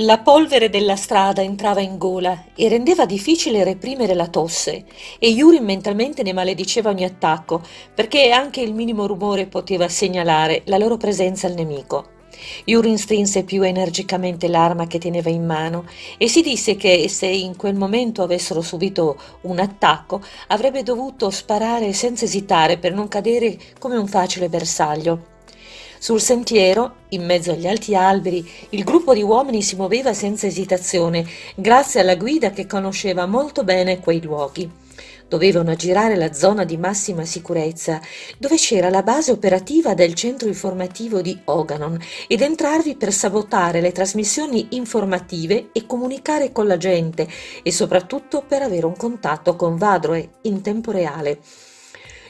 La polvere della strada entrava in gola e rendeva difficile reprimere la tosse, e Yuri mentalmente ne malediceva ogni attacco, perché anche il minimo rumore poteva segnalare la loro presenza al nemico. Yurin strinse più energicamente l'arma che teneva in mano e si disse che se in quel momento avessero subito un attacco avrebbe dovuto sparare senza esitare per non cadere come un facile bersaglio. Sul sentiero, in mezzo agli alti alberi, il gruppo di uomini si muoveva senza esitazione, grazie alla guida che conosceva molto bene quei luoghi. Dovevano aggirare la zona di massima sicurezza, dove c'era la base operativa del centro informativo di Oganon, ed entrarvi per sabotare le trasmissioni informative e comunicare con la gente, e soprattutto per avere un contatto con Vadroe in tempo reale.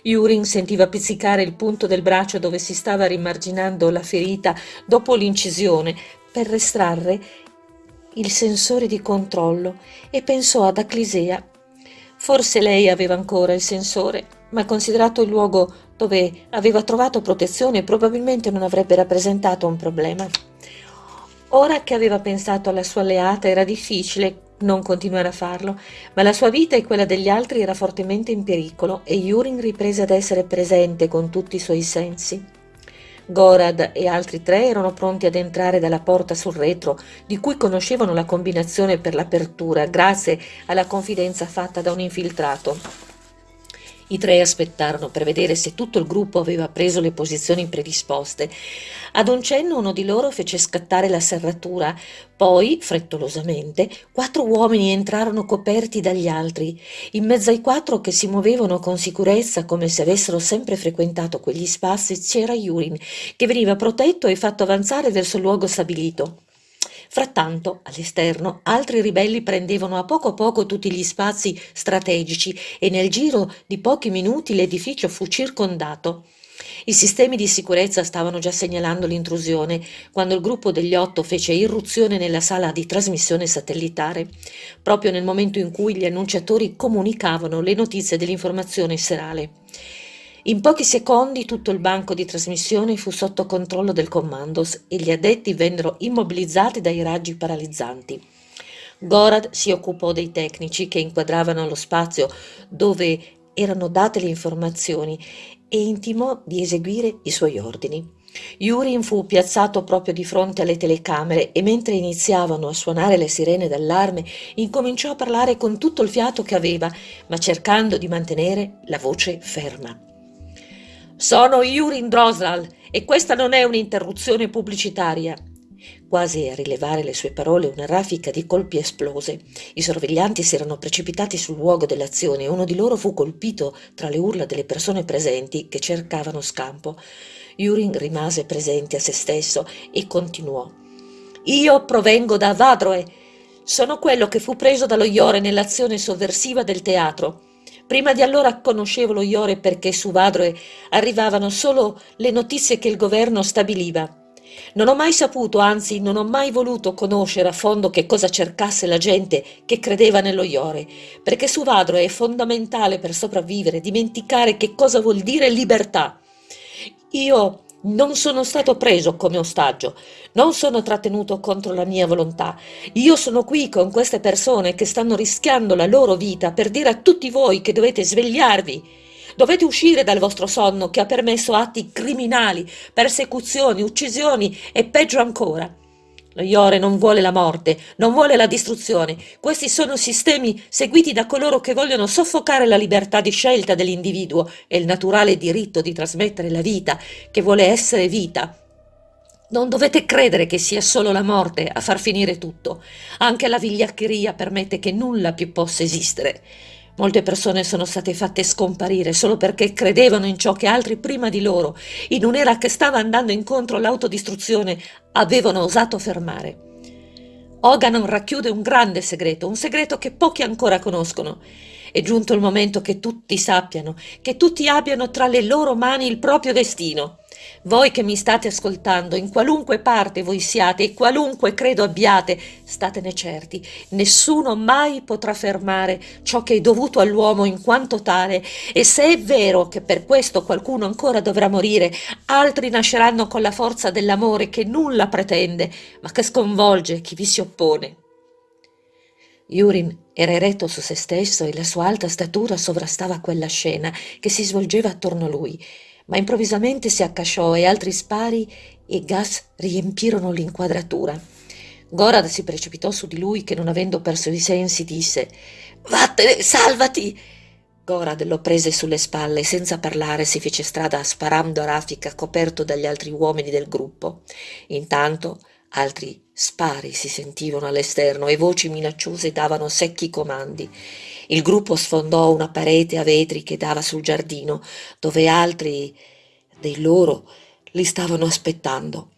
Yurin sentiva pizzicare il punto del braccio dove si stava rimarginando la ferita dopo l'incisione per estrarre il sensore di controllo e pensò ad Aclisea. Forse lei aveva ancora il sensore, ma considerato il luogo dove aveva trovato protezione probabilmente non avrebbe rappresentato un problema. Ora che aveva pensato alla sua alleata era difficile non continuare a farlo, ma la sua vita e quella degli altri era fortemente in pericolo e Yurin riprese ad essere presente con tutti i suoi sensi. Gorad e altri tre erano pronti ad entrare dalla porta sul retro, di cui conoscevano la combinazione per l'apertura, grazie alla confidenza fatta da un infiltrato. I tre aspettarono per vedere se tutto il gruppo aveva preso le posizioni predisposte. Ad un cenno uno di loro fece scattare la serratura, poi, frettolosamente, quattro uomini entrarono coperti dagli altri. In mezzo ai quattro che si muovevano con sicurezza come se avessero sempre frequentato quegli spazi c'era Yurin, che veniva protetto e fatto avanzare verso il luogo stabilito. Frattanto, all'esterno, altri ribelli prendevano a poco a poco tutti gli spazi strategici e nel giro di pochi minuti l'edificio fu circondato. I sistemi di sicurezza stavano già segnalando l'intrusione quando il gruppo degli otto fece irruzione nella sala di trasmissione satellitare, proprio nel momento in cui gli annunciatori comunicavano le notizie dell'informazione serale. In pochi secondi tutto il banco di trasmissione fu sotto controllo del Commandos e gli addetti vennero immobilizzati dai raggi paralizzanti. Gorad si occupò dei tecnici che inquadravano lo spazio dove erano date le informazioni e intimò di eseguire i suoi ordini. Yurin fu piazzato proprio di fronte alle telecamere e mentre iniziavano a suonare le sirene d'allarme incominciò a parlare con tutto il fiato che aveva, ma cercando di mantenere la voce ferma. Sono Yurin Drosal e questa non è un'interruzione pubblicitaria. Quasi a rilevare le sue parole una raffica di colpi esplose. I sorveglianti si erano precipitati sul luogo dell'azione e uno di loro fu colpito tra le urla delle persone presenti che cercavano scampo. Yurin rimase presente a se stesso e continuò. Io provengo da Vadroe. Sono quello che fu preso dallo Iore nell'azione sovversiva del teatro. Prima di allora conoscevo lo Iore perché su Vadroe arrivavano solo le notizie che il governo stabiliva. Non ho mai saputo, anzi non ho mai voluto conoscere a fondo che cosa cercasse la gente che credeva nello Iore, perché su Vadroe è fondamentale per sopravvivere dimenticare che cosa vuol dire libertà. Io non sono stato preso come ostaggio, non sono trattenuto contro la mia volontà. Io sono qui con queste persone che stanno rischiando la loro vita per dire a tutti voi che dovete svegliarvi. Dovete uscire dal vostro sonno che ha permesso atti criminali, persecuzioni, uccisioni e peggio ancora. Lo Iore non vuole la morte, non vuole la distruzione. Questi sono sistemi seguiti da coloro che vogliono soffocare la libertà di scelta dell'individuo e il naturale diritto di trasmettere la vita, che vuole essere vita. Non dovete credere che sia solo la morte a far finire tutto. Anche la vigliaccheria permette che nulla più possa esistere. Molte persone sono state fatte scomparire solo perché credevano in ciò che altri prima di loro, in un'era che stava andando incontro all'autodistruzione, avevano osato fermare. Oganon racchiude un grande segreto, un segreto che pochi ancora conoscono. È giunto il momento che tutti sappiano, che tutti abbiano tra le loro mani il proprio destino. Voi che mi state ascoltando, in qualunque parte voi siate e qualunque credo abbiate, statene certi, nessuno mai potrà fermare ciò che è dovuto all'uomo in quanto tale, e se è vero che per questo qualcuno ancora dovrà morire, altri nasceranno con la forza dell'amore che nulla pretende, ma che sconvolge chi vi si oppone. Yurin era eretto su se stesso e la sua alta statura sovrastava quella scena che si svolgeva attorno a lui, ma improvvisamente si accasciò e altri spari e gas riempirono l'inquadratura. Gorad si precipitò su di lui che non avendo perso i sensi disse «Vattene, salvati!» Gorad lo prese sulle spalle e senza parlare si fece strada sparando a raffica coperto dagli altri uomini del gruppo. Intanto altri spari si sentivano all'esterno e voci minacciose davano secchi comandi. Il gruppo sfondò una parete a vetri che dava sul giardino, dove altri dei loro li stavano aspettando.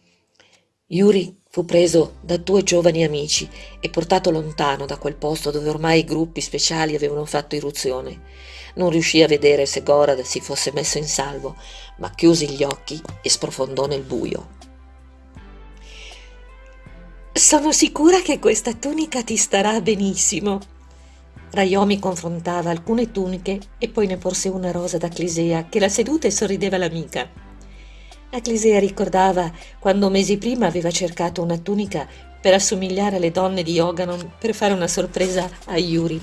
Yuri fu preso da due giovani amici e portato lontano da quel posto dove ormai i gruppi speciali avevano fatto irruzione. Non riuscì a vedere se Gorad si fosse messo in salvo, ma chiuse gli occhi e sprofondò nel buio. Sono sicura che questa tunica ti starà benissimo, Raiomi confrontava alcune tuniche e poi ne porse una rosa da Clisea, che la seduta e sorrideva all'amica. La Clisea ricordava quando mesi prima aveva cercato una tunica per assomigliare alle donne di Yoganon per fare una sorpresa a Yurin.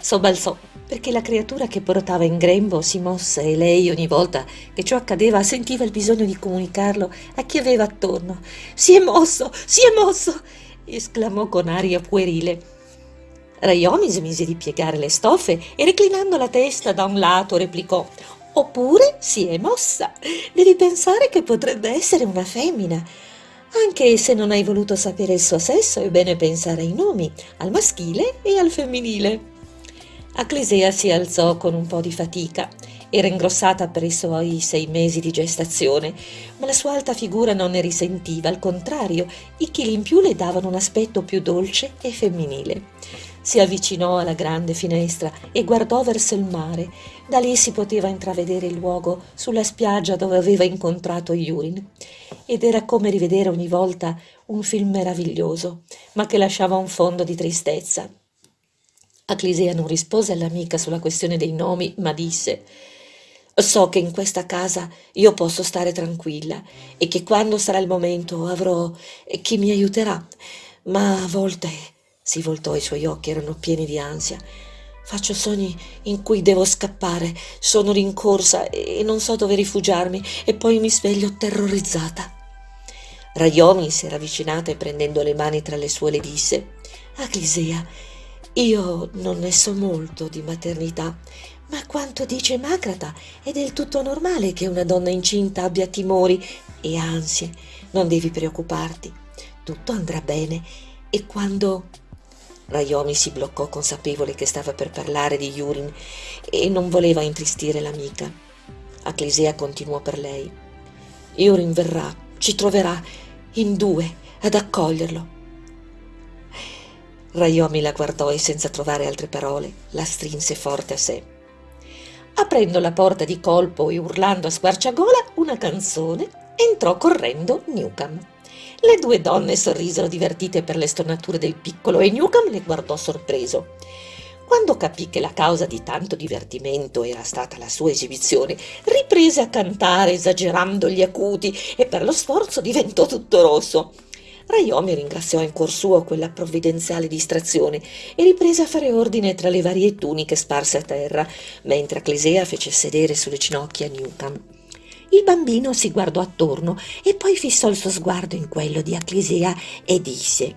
Sobbalzò perché la creatura che portava in grembo si mosse e lei ogni volta che ciò accadeva sentiva il bisogno di comunicarlo a chi aveva attorno. Si è mosso, si è mosso! esclamò con aria puerile Rayomi smise di piegare le stoffe e reclinando la testa da un lato replicò Oppure si è mossa. Devi pensare che potrebbe essere una femmina. Anche se non hai voluto sapere il suo sesso, è bene pensare ai nomi, al maschile e al femminile. Acclesea si alzò con un po' di fatica. Era ingrossata per i suoi sei mesi di gestazione, ma la sua alta figura non ne risentiva, al contrario, i chili in più le davano un aspetto più dolce e femminile. Si avvicinò alla grande finestra e guardò verso il mare. Da lì si poteva intravedere il luogo sulla spiaggia dove aveva incontrato Yurin. Ed era come rivedere ogni volta un film meraviglioso, ma che lasciava un fondo di tristezza. Aclisea non rispose all'amica sulla questione dei nomi, ma disse So che in questa casa io posso stare tranquilla e che quando sarà il momento avrò chi mi aiuterà, ma a volte si voltò, i suoi occhi erano pieni di ansia. Faccio sogni in cui devo scappare, sono rincorsa e non so dove rifugiarmi e poi mi sveglio terrorizzata. Rayomi si era avvicinata e prendendo le mani tra le sue le disse Aglisea, io non ne so molto di maternità, ma quanto dice Macrata è del tutto normale che una donna incinta abbia timori e ansie. Non devi preoccuparti, tutto andrà bene e quando Rayomi si bloccò consapevole che stava per parlare di Yurin e non voleva intristire l'amica. Acclisea continuò per lei. Yurin verrà, ci troverà in due ad accoglierlo. Rayomi la guardò e senza trovare altre parole la strinse forte a sé. Aprendo la porta di colpo e urlando a squarciagola una canzone, entrò correndo Newcomb. Le due donne sorrisero divertite per le stonature del piccolo e Newcomb le guardò sorpreso. Quando capì che la causa di tanto divertimento era stata la sua esibizione, riprese a cantare esagerando gli acuti e per lo sforzo diventò tutto rosso. Rayomi ringraziò in cuor suo quella provvidenziale distrazione e riprese a fare ordine tra le varie tuniche sparse a terra, mentre Clesea fece sedere sulle ginocchia Newcomb. Il bambino si guardò attorno e poi fissò il suo sguardo in quello di Acclisea e disse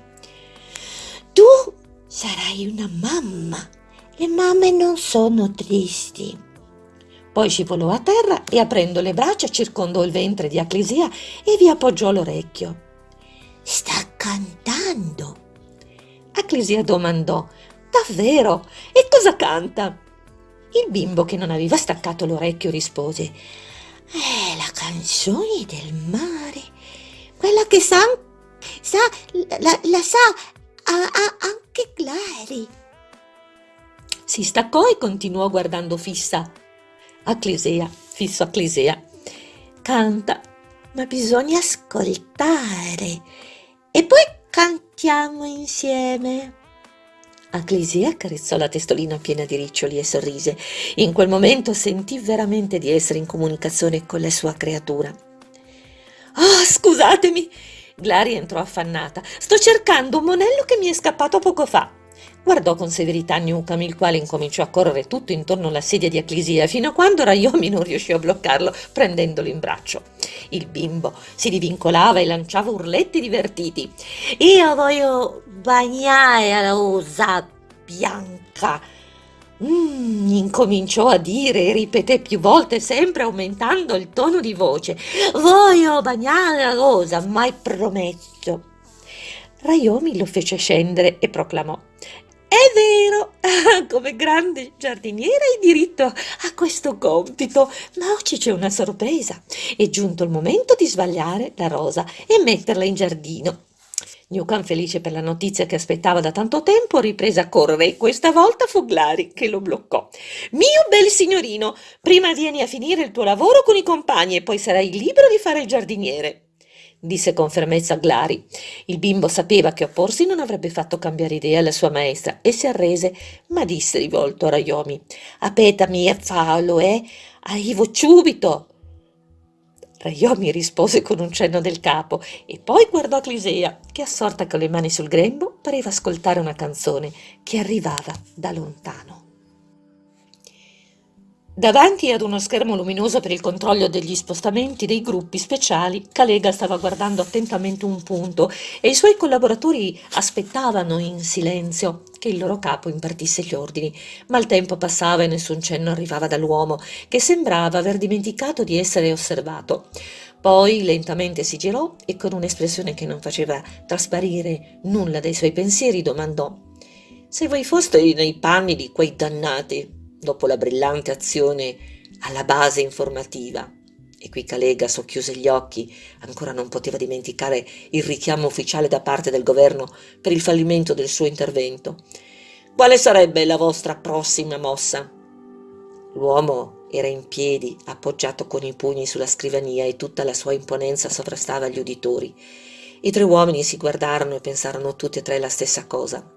Tu sarai una mamma. Le mamme non sono tristi. Poi scivolò a terra e aprendo le braccia circondò il ventre di Acclisea e vi appoggiò l'orecchio. Sta cantando. Acclisea domandò Davvero? E cosa canta? Il bimbo che non aveva staccato l'orecchio rispose è la canzone del mare, quella che sa, sa la, la sa a, a, anche Clary. Si staccò e continuò guardando fissa a Clisea, fisso a Clisea. Canta, ma bisogna ascoltare. E poi cantiamo insieme. Aclesia accarezzò la testolina piena di riccioli e sorrise. In quel momento sentì veramente di essere in comunicazione con la sua creatura. Oh, scusatemi! Glari entrò affannata. Sto cercando un monello che mi è scappato poco fa. Guardò con severità Newcomb, il quale incominciò a correre tutto intorno alla sedia di Aclisia, fino a quando Rayomi non riuscì a bloccarlo, prendendolo in braccio. Il bimbo si divincolava e lanciava urletti divertiti. Io voglio bagnare la rosa bianca. Mm, incominciò a dire e ripeté più volte, sempre aumentando il tono di voce. Voglio bagnare la rosa, mai promesso. Rayomi lo fece scendere e proclamò è vero, come grande giardiniere hai diritto a questo compito, ma oggi c'è una sorpresa. È giunto il momento di sbagliare la rosa e metterla in giardino. Newcomb, felice per la notizia che aspettava da tanto tempo, riprese a correre e questa volta fu Glari che lo bloccò. Mio bel signorino, prima vieni a finire il tuo lavoro con i compagni e poi sarai libero di fare il giardiniere disse con fermezza Glari. Il bimbo sapeva che opporsi non avrebbe fatto cambiare idea alla sua maestra e si arrese, ma disse rivolto a Rayomi: Apetami fallo, eh? Arrivo subito! Rayomi rispose con un cenno del capo e poi guardò Clisea, che assorta con le mani sul grembo pareva ascoltare una canzone che arrivava da lontano. Davanti ad uno schermo luminoso per il controllo degli spostamenti dei gruppi speciali, Calega stava guardando attentamente un punto e i suoi collaboratori aspettavano in silenzio che il loro capo impartisse gli ordini, ma il tempo passava e nessun cenno arrivava dall'uomo, che sembrava aver dimenticato di essere osservato. Poi lentamente si girò e con un'espressione che non faceva trasparire nulla dei suoi pensieri domandò «Se voi foste nei panni di quei dannati, dopo la brillante azione alla base informativa. E qui Calega socchiuse gli occhi, ancora non poteva dimenticare il richiamo ufficiale da parte del governo per il fallimento del suo intervento. Quale sarebbe la vostra prossima mossa? L'uomo era in piedi, appoggiato con i pugni sulla scrivania e tutta la sua imponenza sovrastava gli uditori. I tre uomini si guardarono e pensarono tutti e tre la stessa cosa.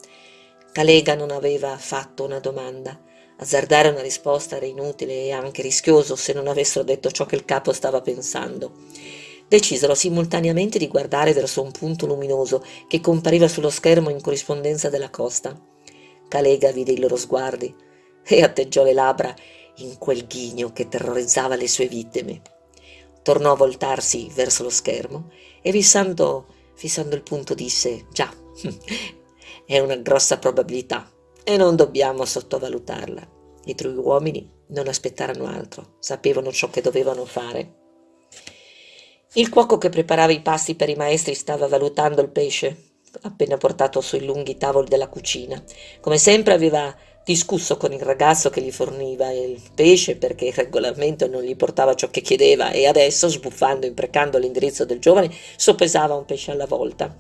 Calega non aveva fatto una domanda. Azzardare una risposta era inutile e anche rischioso se non avessero detto ciò che il capo stava pensando. Decisero simultaneamente di guardare verso un punto luminoso che compariva sullo schermo in corrispondenza della costa. Calega vide i loro sguardi e atteggiò le labbra in quel ghigno che terrorizzava le sue vittime. Tornò a voltarsi verso lo schermo e fissando, fissando il punto disse «Già, è una grossa probabilità e non dobbiamo sottovalutarla. I tre uomini non aspettarono altro, sapevano ciò che dovevano fare. Il cuoco che preparava i pasti per i maestri stava valutando il pesce appena portato sui lunghi tavoli della cucina. Come sempre aveva discusso con il ragazzo che gli forniva il pesce perché regolarmente non gli portava ciò che chiedeva e adesso, sbuffando e imprecando l'indirizzo del giovane, soppesava un pesce alla volta.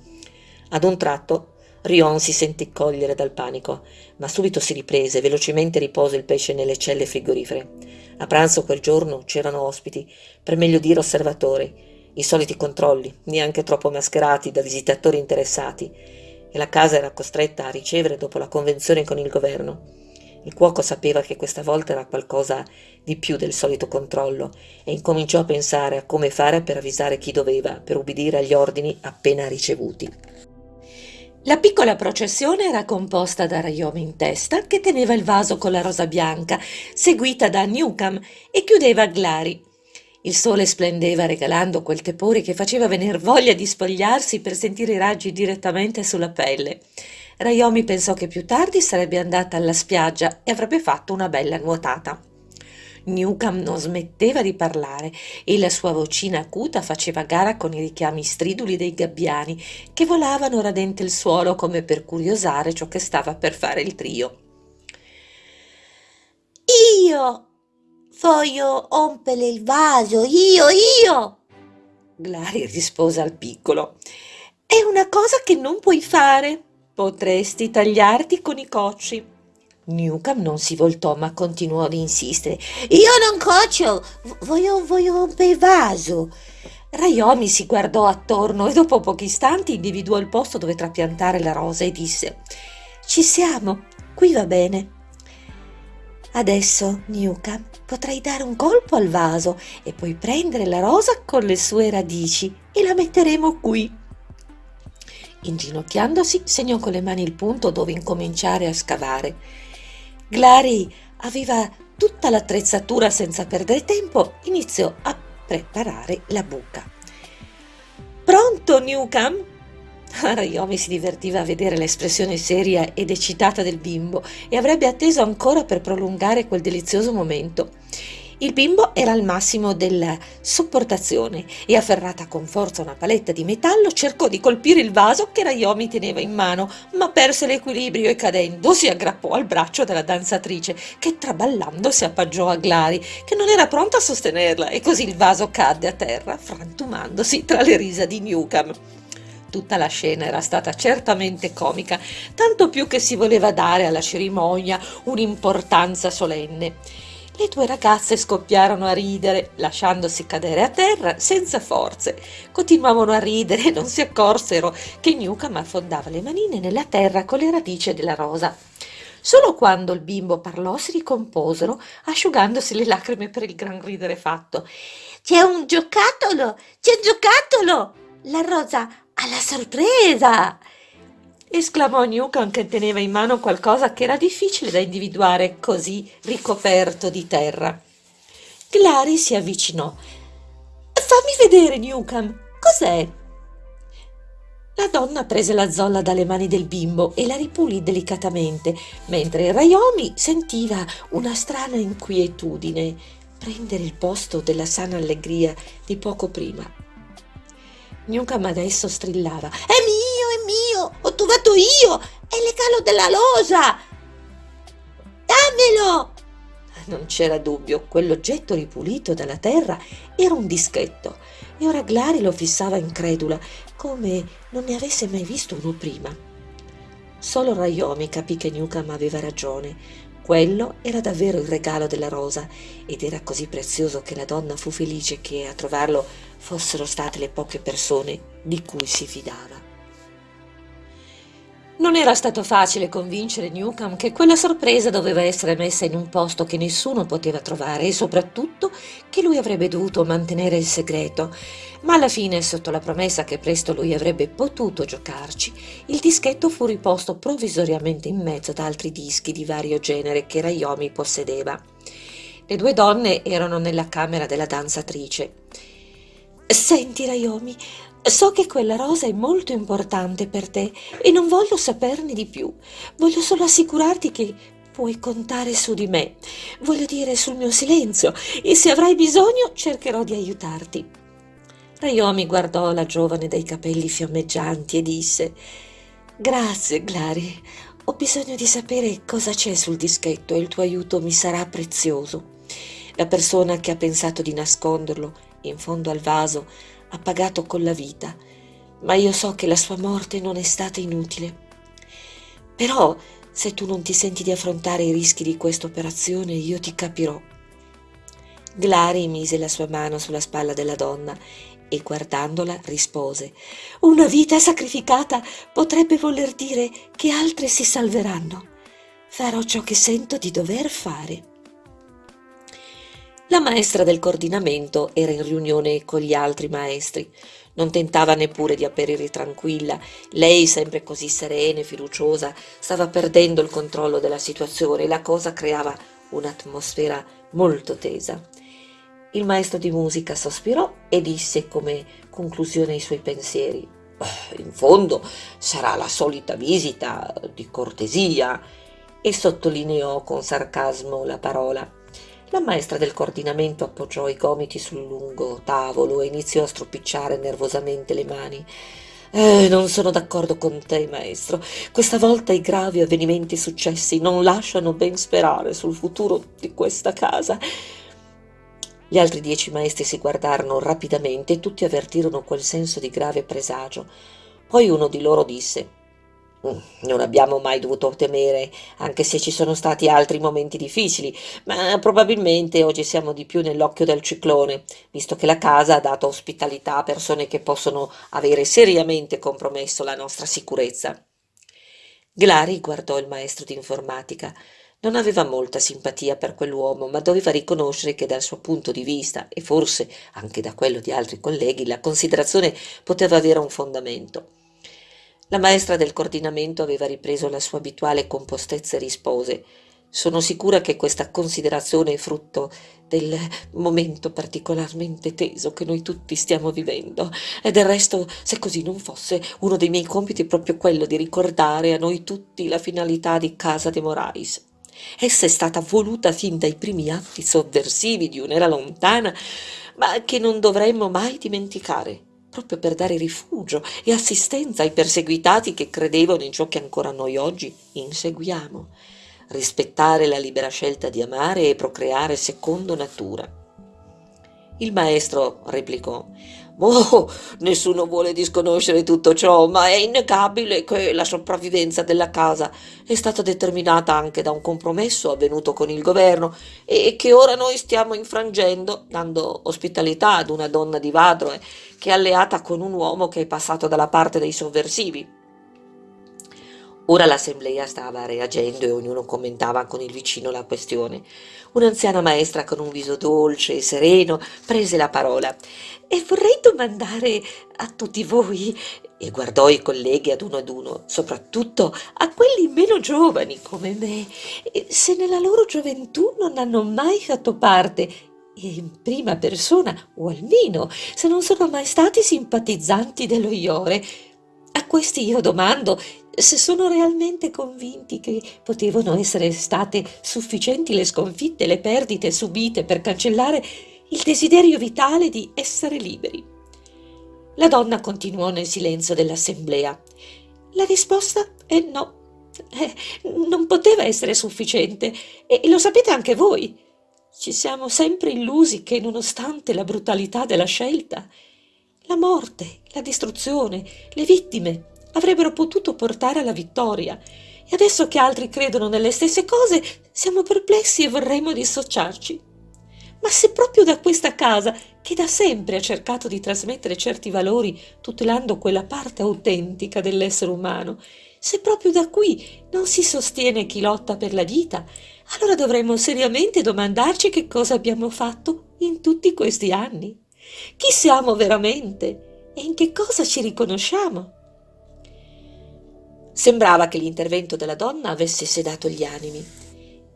Ad un tratto Rion si sentì cogliere dal panico, ma subito si riprese e velocemente ripose il pesce nelle celle frigorifere. A pranzo quel giorno c'erano ospiti, per meglio dire osservatori, i soliti controlli, neanche troppo mascherati da visitatori interessati, e la casa era costretta a ricevere dopo la convenzione con il governo. Il cuoco sapeva che questa volta era qualcosa di più del solito controllo e incominciò a pensare a come fare per avvisare chi doveva, per ubbidire agli ordini appena ricevuti. La piccola processione era composta da Rayomi in testa, che teneva il vaso con la rosa bianca, seguita da Newcomb e chiudeva Glari. Il sole splendeva regalando quel tepore che faceva venir voglia di spogliarsi per sentire i raggi direttamente sulla pelle. Rayomi pensò che più tardi sarebbe andata alla spiaggia e avrebbe fatto una bella nuotata. Newcomb non smetteva di parlare e la sua vocina acuta faceva gara con i richiami striduli dei gabbiani che volavano radente il suolo come per curiosare ciò che stava per fare il trio. Io voglio rompere il vaso, io, io! Glari rispose al piccolo. È una cosa che non puoi fare. Potresti tagliarti con i cocci. Newcomb non si voltò ma continuò ad insistere. Io non coccio, voglio, voglio rompere il vaso. Rayomi si guardò attorno e dopo pochi istanti individuò il posto dove trapiantare la rosa e disse Ci siamo, qui va bene. Adesso, Newcam, potrai dare un colpo al vaso e poi prendere la rosa con le sue radici e la metteremo qui. Inginocchiandosi, segnò con le mani il punto dove incominciare a scavare. Glary aveva tutta l'attrezzatura senza perdere tempo, iniziò a preparare la buca. Pronto, Newcam? Rayomi si divertiva a vedere l'espressione seria ed eccitata del bimbo e avrebbe atteso ancora per prolungare quel delizioso momento. Il bimbo era al massimo della sopportazione e afferrata con forza una paletta di metallo cercò di colpire il vaso che Rayomi teneva in mano, ma perse l'equilibrio e cadendo si aggrappò al braccio della danzatrice che traballando si appaggiò a Glari che non era pronta a sostenerla e così il vaso cadde a terra frantumandosi tra le risa di Newcam. Tutta la scena era stata certamente comica, tanto più che si voleva dare alla cerimonia un'importanza solenne. Le due ragazze scoppiarono a ridere, lasciandosi cadere a terra senza forze. Continuavano a ridere e non si accorsero che Newcomb affondava le manine nella terra con le radici della rosa. Solo quando il bimbo parlò si ricomposero, asciugandosi le lacrime per il gran ridere fatto. C'è un giocattolo! C'è un giocattolo! La rosa alla sorpresa! Esclamò Newcomb che teneva in mano qualcosa che era difficile da individuare così ricoperto di terra. Clary si avvicinò. Fammi vedere, Newcomb, cos'è? La donna prese la zolla dalle mani del bimbo e la ripulì delicatamente, mentre Rayomi sentiva una strana inquietudine prendere il posto della sana allegria di poco prima. Newcomb adesso strillava. È mio, mio! Ho trovato io! È il regalo della losa! Dammelo! Non c'era dubbio, quell'oggetto ripulito dalla terra era un dischetto e ora Glari lo fissava incredula, come non ne avesse mai visto uno prima. Solo Rayomi capì che Newcomb aveva ragione. Quello era davvero il regalo della rosa ed era così prezioso che la donna fu felice che a trovarlo fossero state le poche persone di cui si fidava. Non era stato facile convincere Newcomb che quella sorpresa doveva essere messa in un posto che nessuno poteva trovare e soprattutto che lui avrebbe dovuto mantenere il segreto, ma alla fine, sotto la promessa che presto lui avrebbe potuto giocarci, il dischetto fu riposto provvisoriamente in mezzo ad altri dischi di vario genere che Rayomi possedeva. Le due donne erano nella camera della danzatrice. Senti, Rayomi, so che quella rosa è molto importante per te e non voglio saperne di più. Voglio solo assicurarti che puoi contare su di me. Voglio dire sul mio silenzio e se avrai bisogno cercherò di aiutarti. Rayomi guardò la giovane dai capelli fiammeggianti e disse Grazie, Glari. Ho bisogno di sapere cosa c'è sul dischetto e il tuo aiuto mi sarà prezioso. La persona che ha pensato di nasconderlo in fondo al vaso, ha pagato con la vita, ma io so che la sua morte non è stata inutile. Però, se tu non ti senti di affrontare i rischi di questa operazione, io ti capirò. Glari mise la sua mano sulla spalla della donna e guardandola rispose Una vita sacrificata potrebbe voler dire che altre si salveranno. Farò ciò che sento di dover fare. La maestra del coordinamento era in riunione con gli altri maestri. Non tentava neppure di apparire tranquilla. Lei, sempre così serena e fiduciosa, stava perdendo il controllo della situazione e la cosa creava un'atmosfera molto tesa. Il maestro di musica sospirò e disse come conclusione ai suoi pensieri oh, in fondo sarà la solita visita di cortesia e sottolineò con sarcasmo la parola la maestra del coordinamento appoggiò i gomiti sul lungo tavolo e iniziò a stropicciare nervosamente le mani. Eh, non sono d'accordo con te, maestro. Questa volta i gravi avvenimenti successi non lasciano ben sperare sul futuro di questa casa. Gli altri dieci maestri si guardarono rapidamente e tutti avvertirono quel senso di grave presagio. Poi uno di loro disse non abbiamo mai dovuto temere, anche se ci sono stati altri momenti difficili, ma probabilmente oggi siamo di più nell'occhio del ciclone, visto che la casa ha dato ospitalità a persone che possono avere seriamente compromesso la nostra sicurezza. Glari guardò il maestro di informatica. Non aveva molta simpatia per quell'uomo, ma doveva riconoscere che dal suo punto di vista, e forse anche da quello di altri colleghi, la considerazione poteva avere un fondamento. La maestra del coordinamento aveva ripreso la sua abituale compostezza e rispose sono sicura che questa considerazione è frutto del momento particolarmente teso che noi tutti stiamo vivendo e del resto, se così non fosse, uno dei miei compiti è proprio quello di ricordare a noi tutti la finalità di Casa de Morais. Essa è stata voluta fin dai primi atti sovversivi di un'era lontana, ma che non dovremmo mai dimenticare proprio per dare rifugio e assistenza ai perseguitati che credevano in ciò che ancora noi oggi inseguiamo, rispettare la libera scelta di amare e procreare secondo natura. Il maestro replicò Oh, nessuno vuole disconoscere tutto ciò, ma è innegabile che la sopravvivenza della casa è stata determinata anche da un compromesso avvenuto con il governo e che ora noi stiamo infrangendo, dando ospitalità ad una donna di Vadroe che è alleata con un uomo che è passato dalla parte dei sovversivi. Ora l'assemblea stava reagendo e ognuno commentava con il vicino la questione. Un'anziana maestra con un viso dolce e sereno prese la parola. E vorrei domandare a tutti voi, e guardò i colleghi ad uno ad uno, soprattutto a quelli meno giovani come me, se nella loro gioventù non hanno mai fatto parte in prima persona, o almeno se non sono mai stati simpatizzanti dello Iore. A questi io domando se sono realmente convinti che potevano essere state sufficienti le sconfitte, le perdite subite per cancellare il desiderio vitale di essere liberi. La donna continuò nel silenzio dell'assemblea. La risposta è no. Eh, non poteva essere sufficiente e, e lo sapete anche voi. Ci siamo sempre illusi che, nonostante la brutalità della scelta, la morte, la distruzione, le vittime avrebbero potuto portare alla vittoria. E adesso che altri credono nelle stesse cose, siamo perplessi e vorremmo dissociarci. Ma se proprio da questa casa, che da sempre ha cercato di trasmettere certi valori tutelando quella parte autentica dell'essere umano, se proprio da qui non si sostiene chi lotta per la vita, allora dovremmo seriamente domandarci che cosa abbiamo fatto in tutti questi anni. Chi siamo veramente e in che cosa ci riconosciamo? Sembrava che l'intervento della donna avesse sedato gli animi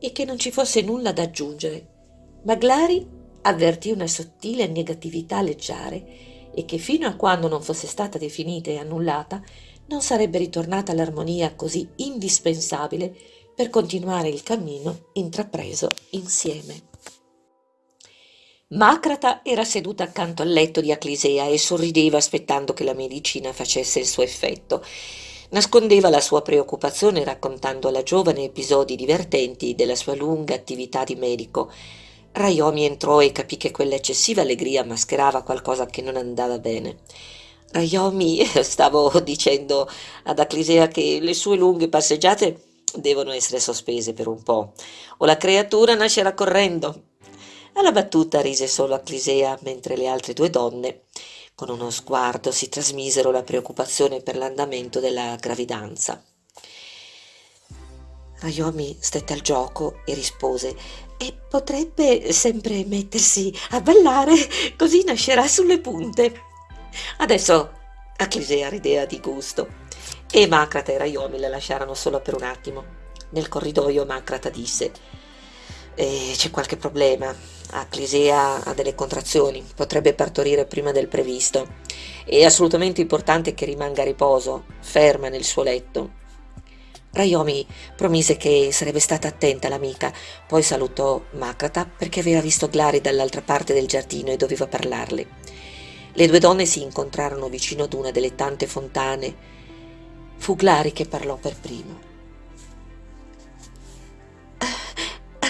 e che non ci fosse nulla da aggiungere, ma Glari avvertì una sottile negatività leggiare e che fino a quando non fosse stata definita e annullata non sarebbe ritornata all'armonia così indispensabile per continuare il cammino intrapreso insieme. Macrata era seduta accanto al letto di Aclisea e sorrideva aspettando che la medicina facesse il suo effetto Nascondeva la sua preoccupazione raccontando alla giovane episodi divertenti della sua lunga attività di medico. Raiomi entrò e capì che quella eccessiva allegria mascherava qualcosa che non andava bene. Raiomi, stavo dicendo ad Aclisea che le sue lunghe passeggiate devono essere sospese per un po', o la creatura nascerà correndo. Alla battuta rise solo Aclisea, mentre le altre due donne con uno sguardo si trasmisero la preoccupazione per l'andamento della gravidanza. Rayomi stette al gioco e rispose e potrebbe sempre mettersi a ballare, così nascerà sulle punte. Adesso Aclisea rideva di gusto e Macrata e Rayomi la lasciarono sola per un attimo. Nel corridoio Macrata disse e c'è qualche problema. Aclisea ha delle contrazioni, potrebbe partorire prima del previsto. È assolutamente importante che rimanga a riposo, ferma nel suo letto. Rayomi promise che sarebbe stata attenta l'amica, poi salutò Macrata perché aveva visto Glari dall'altra parte del giardino e doveva parlarle. Le due donne si incontrarono vicino ad una delle tante fontane. Fu Glari che parlò per primo.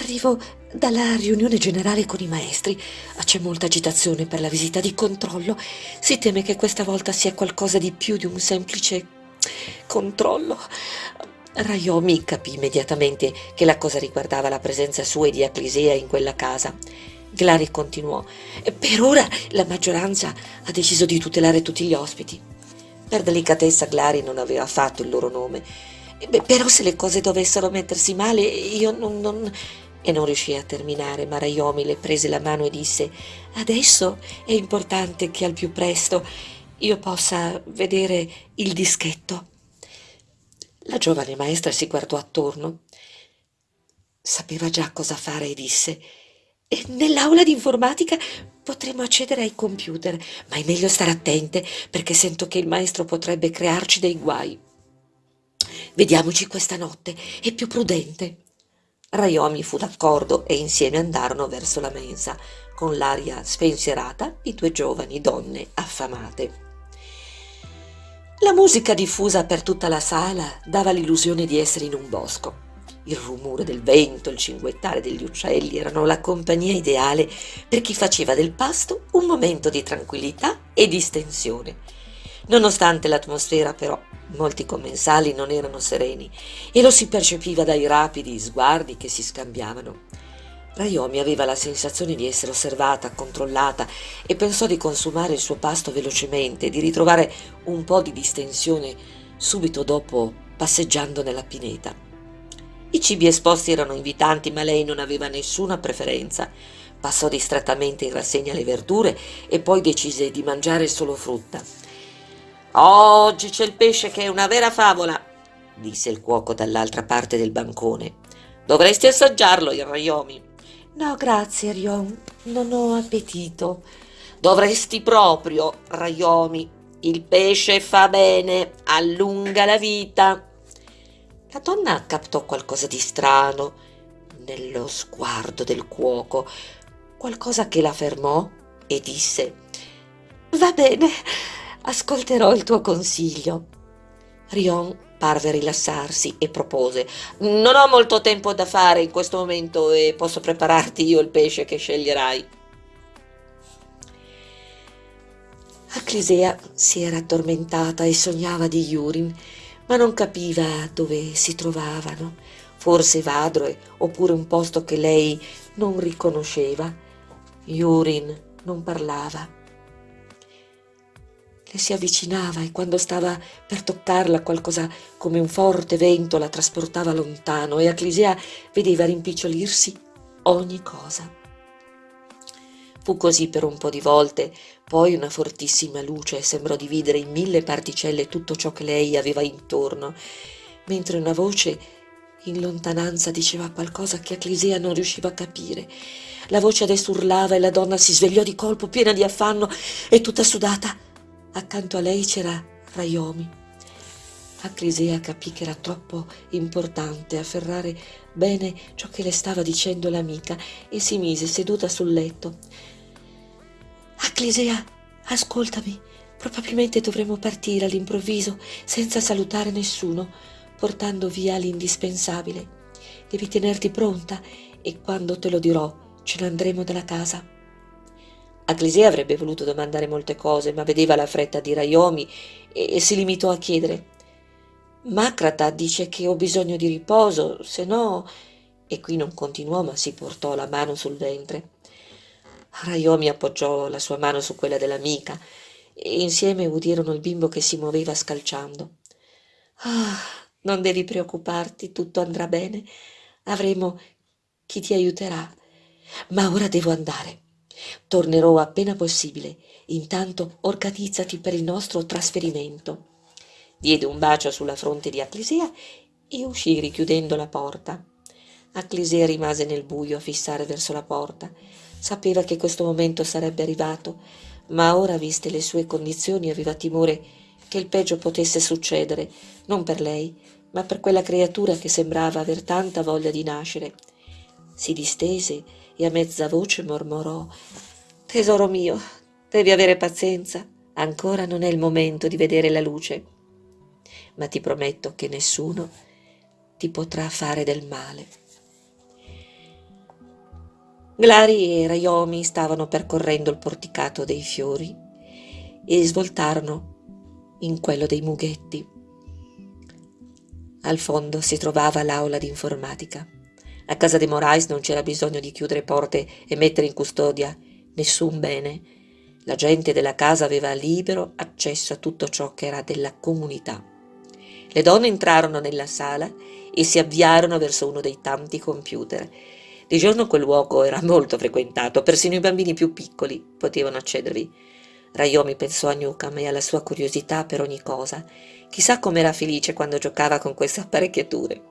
Arrivo dalla riunione generale con i maestri. C'è molta agitazione per la visita di controllo. Si teme che questa volta sia qualcosa di più di un semplice controllo. Rayomi capì immediatamente che la cosa riguardava la presenza sua e di Aclisea in quella casa. Glari continuò. Per ora la maggioranza ha deciso di tutelare tutti gli ospiti. Per delicatezza Glari non aveva fatto il loro nome. Beh, però se le cose dovessero mettersi male, io non, non... E non riuscì a terminare, ma Rayomi le prese la mano e disse «Adesso è importante che al più presto io possa vedere il dischetto». La giovane maestra si guardò attorno. Sapeva già cosa fare e disse Nell'aula di informatica potremo accedere ai computer, ma è meglio stare attente perché sento che il maestro potrebbe crearci dei guai. Vediamoci questa notte, è più prudente. Rayomi fu d'accordo e insieme andarono verso la mensa, con l'aria spensierata di due giovani donne affamate. La musica diffusa per tutta la sala dava l'illusione di essere in un bosco. Il rumore del vento, il cinguettare degli uccelli erano la compagnia ideale per chi faceva del pasto un momento di tranquillità e distensione. Nonostante l'atmosfera, però, molti commensali non erano sereni e lo si percepiva dai rapidi sguardi che si scambiavano. Rayomi aveva la sensazione di essere osservata, controllata e pensò di consumare il suo pasto velocemente, di ritrovare un po' di distensione subito dopo passeggiando nella pineta. I cibi esposti erano invitanti, ma lei non aveva nessuna preferenza. Passò distrattamente in rassegna le verdure e poi decise di mangiare solo frutta. Oggi c'è il pesce che è una vera favola, disse il cuoco dall'altra parte del bancone. Dovresti assaggiarlo, il Rayomi. No, grazie, Rion, non ho appetito. Dovresti proprio, Rayomi. Il pesce fa bene, allunga la vita. La donna captò qualcosa di strano nello sguardo del cuoco, qualcosa che la fermò e disse Va bene, ascolterò il tuo consiglio. Rion parve rilassarsi e propose Non ho molto tempo da fare in questo momento e posso prepararti io il pesce che sceglierai. Aclisea si era addormentata e sognava di Yurin ma non capiva dove si trovavano, forse Vadroe oppure un posto che lei non riconosceva. Yurin non parlava. Le si avvicinava e quando stava per toccarla qualcosa come un forte vento la trasportava lontano e Aclisea vedeva rimpicciolirsi ogni cosa. Fu così per un po' di volte, poi una fortissima luce sembrò dividere in mille particelle tutto ciò che lei aveva intorno, mentre una voce in lontananza diceva qualcosa che Aclisea non riusciva a capire. La voce adesso urlava e la donna si svegliò di colpo piena di affanno e tutta sudata. Accanto a lei c'era Rayomi. Aclisea capì che era troppo importante afferrare bene ciò che le stava dicendo l'amica e si mise seduta sul letto. Acclisea, ascoltami. Probabilmente dovremo partire all'improvviso, senza salutare nessuno, portando via l'indispensabile. Devi tenerti pronta e quando te lo dirò ce ne andremo dalla casa. Acclisea avrebbe voluto domandare molte cose, ma vedeva la fretta di Raiomi e si limitò a chiedere Macrata dice che ho bisogno di riposo, se no... E qui non continuò, ma si portò la mano sul ventre. Rayomi appoggiò la sua mano su quella dell'amica e insieme udirono il bimbo che si muoveva scalciando. Ah, non devi preoccuparti, tutto andrà bene. Avremo chi ti aiuterà. Ma ora devo andare. Tornerò appena possibile. Intanto organizzati per il nostro trasferimento. Diede un bacio sulla fronte di Acclisea e uscì richiudendo la porta. Acclisea rimase nel buio a fissare verso la porta. Sapeva che questo momento sarebbe arrivato, ma ora, viste le sue condizioni, aveva timore che il peggio potesse succedere, non per lei, ma per quella creatura che sembrava aver tanta voglia di nascere. Si distese e a mezza voce mormorò Tesoro mio, devi avere pazienza, ancora non è il momento di vedere la luce, ma ti prometto che nessuno ti potrà fare del male. Glari e Rayomi stavano percorrendo il porticato dei fiori e svoltarono in quello dei mughetti. Al fondo si trovava l'aula di informatica. A casa dei Morais non c'era bisogno di chiudere porte e mettere in custodia nessun bene. La gente della casa aveva libero accesso a tutto ciò che era della comunità. Le donne entrarono nella sala e si avviarono verso uno dei tanti computer. Di giorno quel luogo era molto frequentato, persino i bambini più piccoli potevano accedervi. Rayomi pensò a Newcomb e alla sua curiosità per ogni cosa. Chissà com'era felice quando giocava con queste apparecchiature.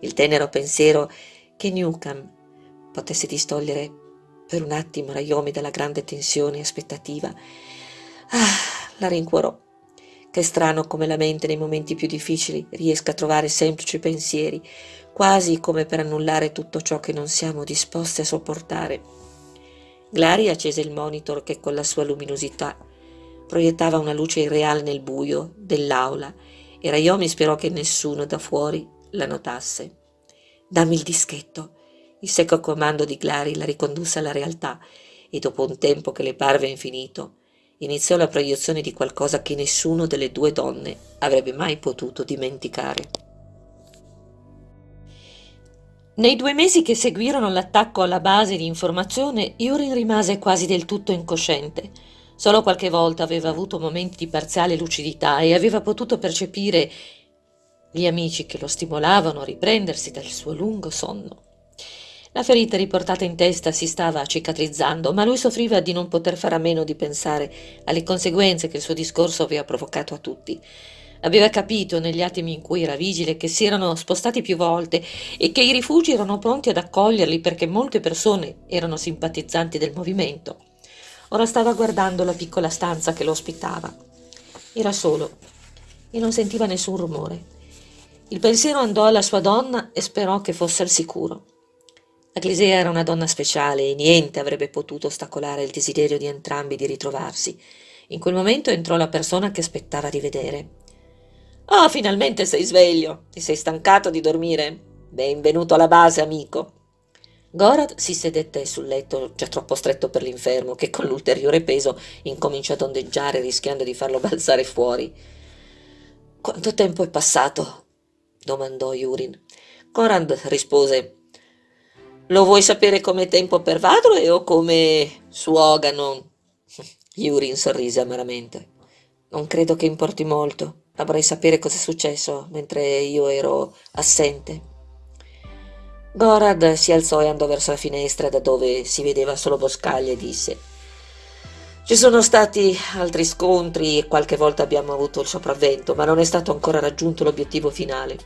Il tenero pensiero che Newcomb potesse distogliere per un attimo Rayomi dalla grande tensione e aspettativa. Ah, la rincuorò. Che strano come la mente nei momenti più difficili riesca a trovare semplici pensieri, quasi come per annullare tutto ciò che non siamo disposti a sopportare. Glari accese il monitor che con la sua luminosità proiettava una luce irreale nel buio dell'aula e Rayomi sperò che nessuno da fuori la notasse. Dammi il dischetto. Il secco comando di Clary la ricondusse alla realtà e dopo un tempo che le parve infinito, iniziò la proiezione di qualcosa che nessuno delle due donne avrebbe mai potuto dimenticare. Nei due mesi che seguirono l'attacco alla base di informazione, Yurin rimase quasi del tutto incosciente. Solo qualche volta aveva avuto momenti di parziale lucidità e aveva potuto percepire gli amici che lo stimolavano a riprendersi dal suo lungo sonno. La ferita riportata in testa si stava cicatrizzando, ma lui soffriva di non poter fare a meno di pensare alle conseguenze che il suo discorso aveva provocato a tutti. Aveva capito negli attimi in cui era vigile che si erano spostati più volte e che i rifugi erano pronti ad accoglierli perché molte persone erano simpatizzanti del movimento. Ora stava guardando la piccola stanza che lo ospitava. Era solo e non sentiva nessun rumore. Il pensiero andò alla sua donna e sperò che fosse al sicuro. La Clisea era una donna speciale e niente avrebbe potuto ostacolare il desiderio di entrambi di ritrovarsi. In quel momento entrò la persona che aspettava di vedere. Oh, finalmente sei sveglio! Ti sei stancato di dormire? Benvenuto alla base, amico! Gorad si sedette sul letto già troppo stretto per l'infermo, che con l'ulteriore peso incominciò ad ondeggiare rischiando di farlo balzare fuori. Quanto tempo è passato? Domandò Yurin. Corand rispose lo vuoi sapere come tempo per Vadroe o come suogano? Yurin sorrise amaramente. Non credo che importi molto. Avrei sapere cosa è successo mentre io ero assente. Gorad si alzò e andò verso la finestra da dove si vedeva solo boscaglie e disse ci sono stati altri scontri e qualche volta abbiamo avuto il sopravvento, ma non è stato ancora raggiunto l'obiettivo finale.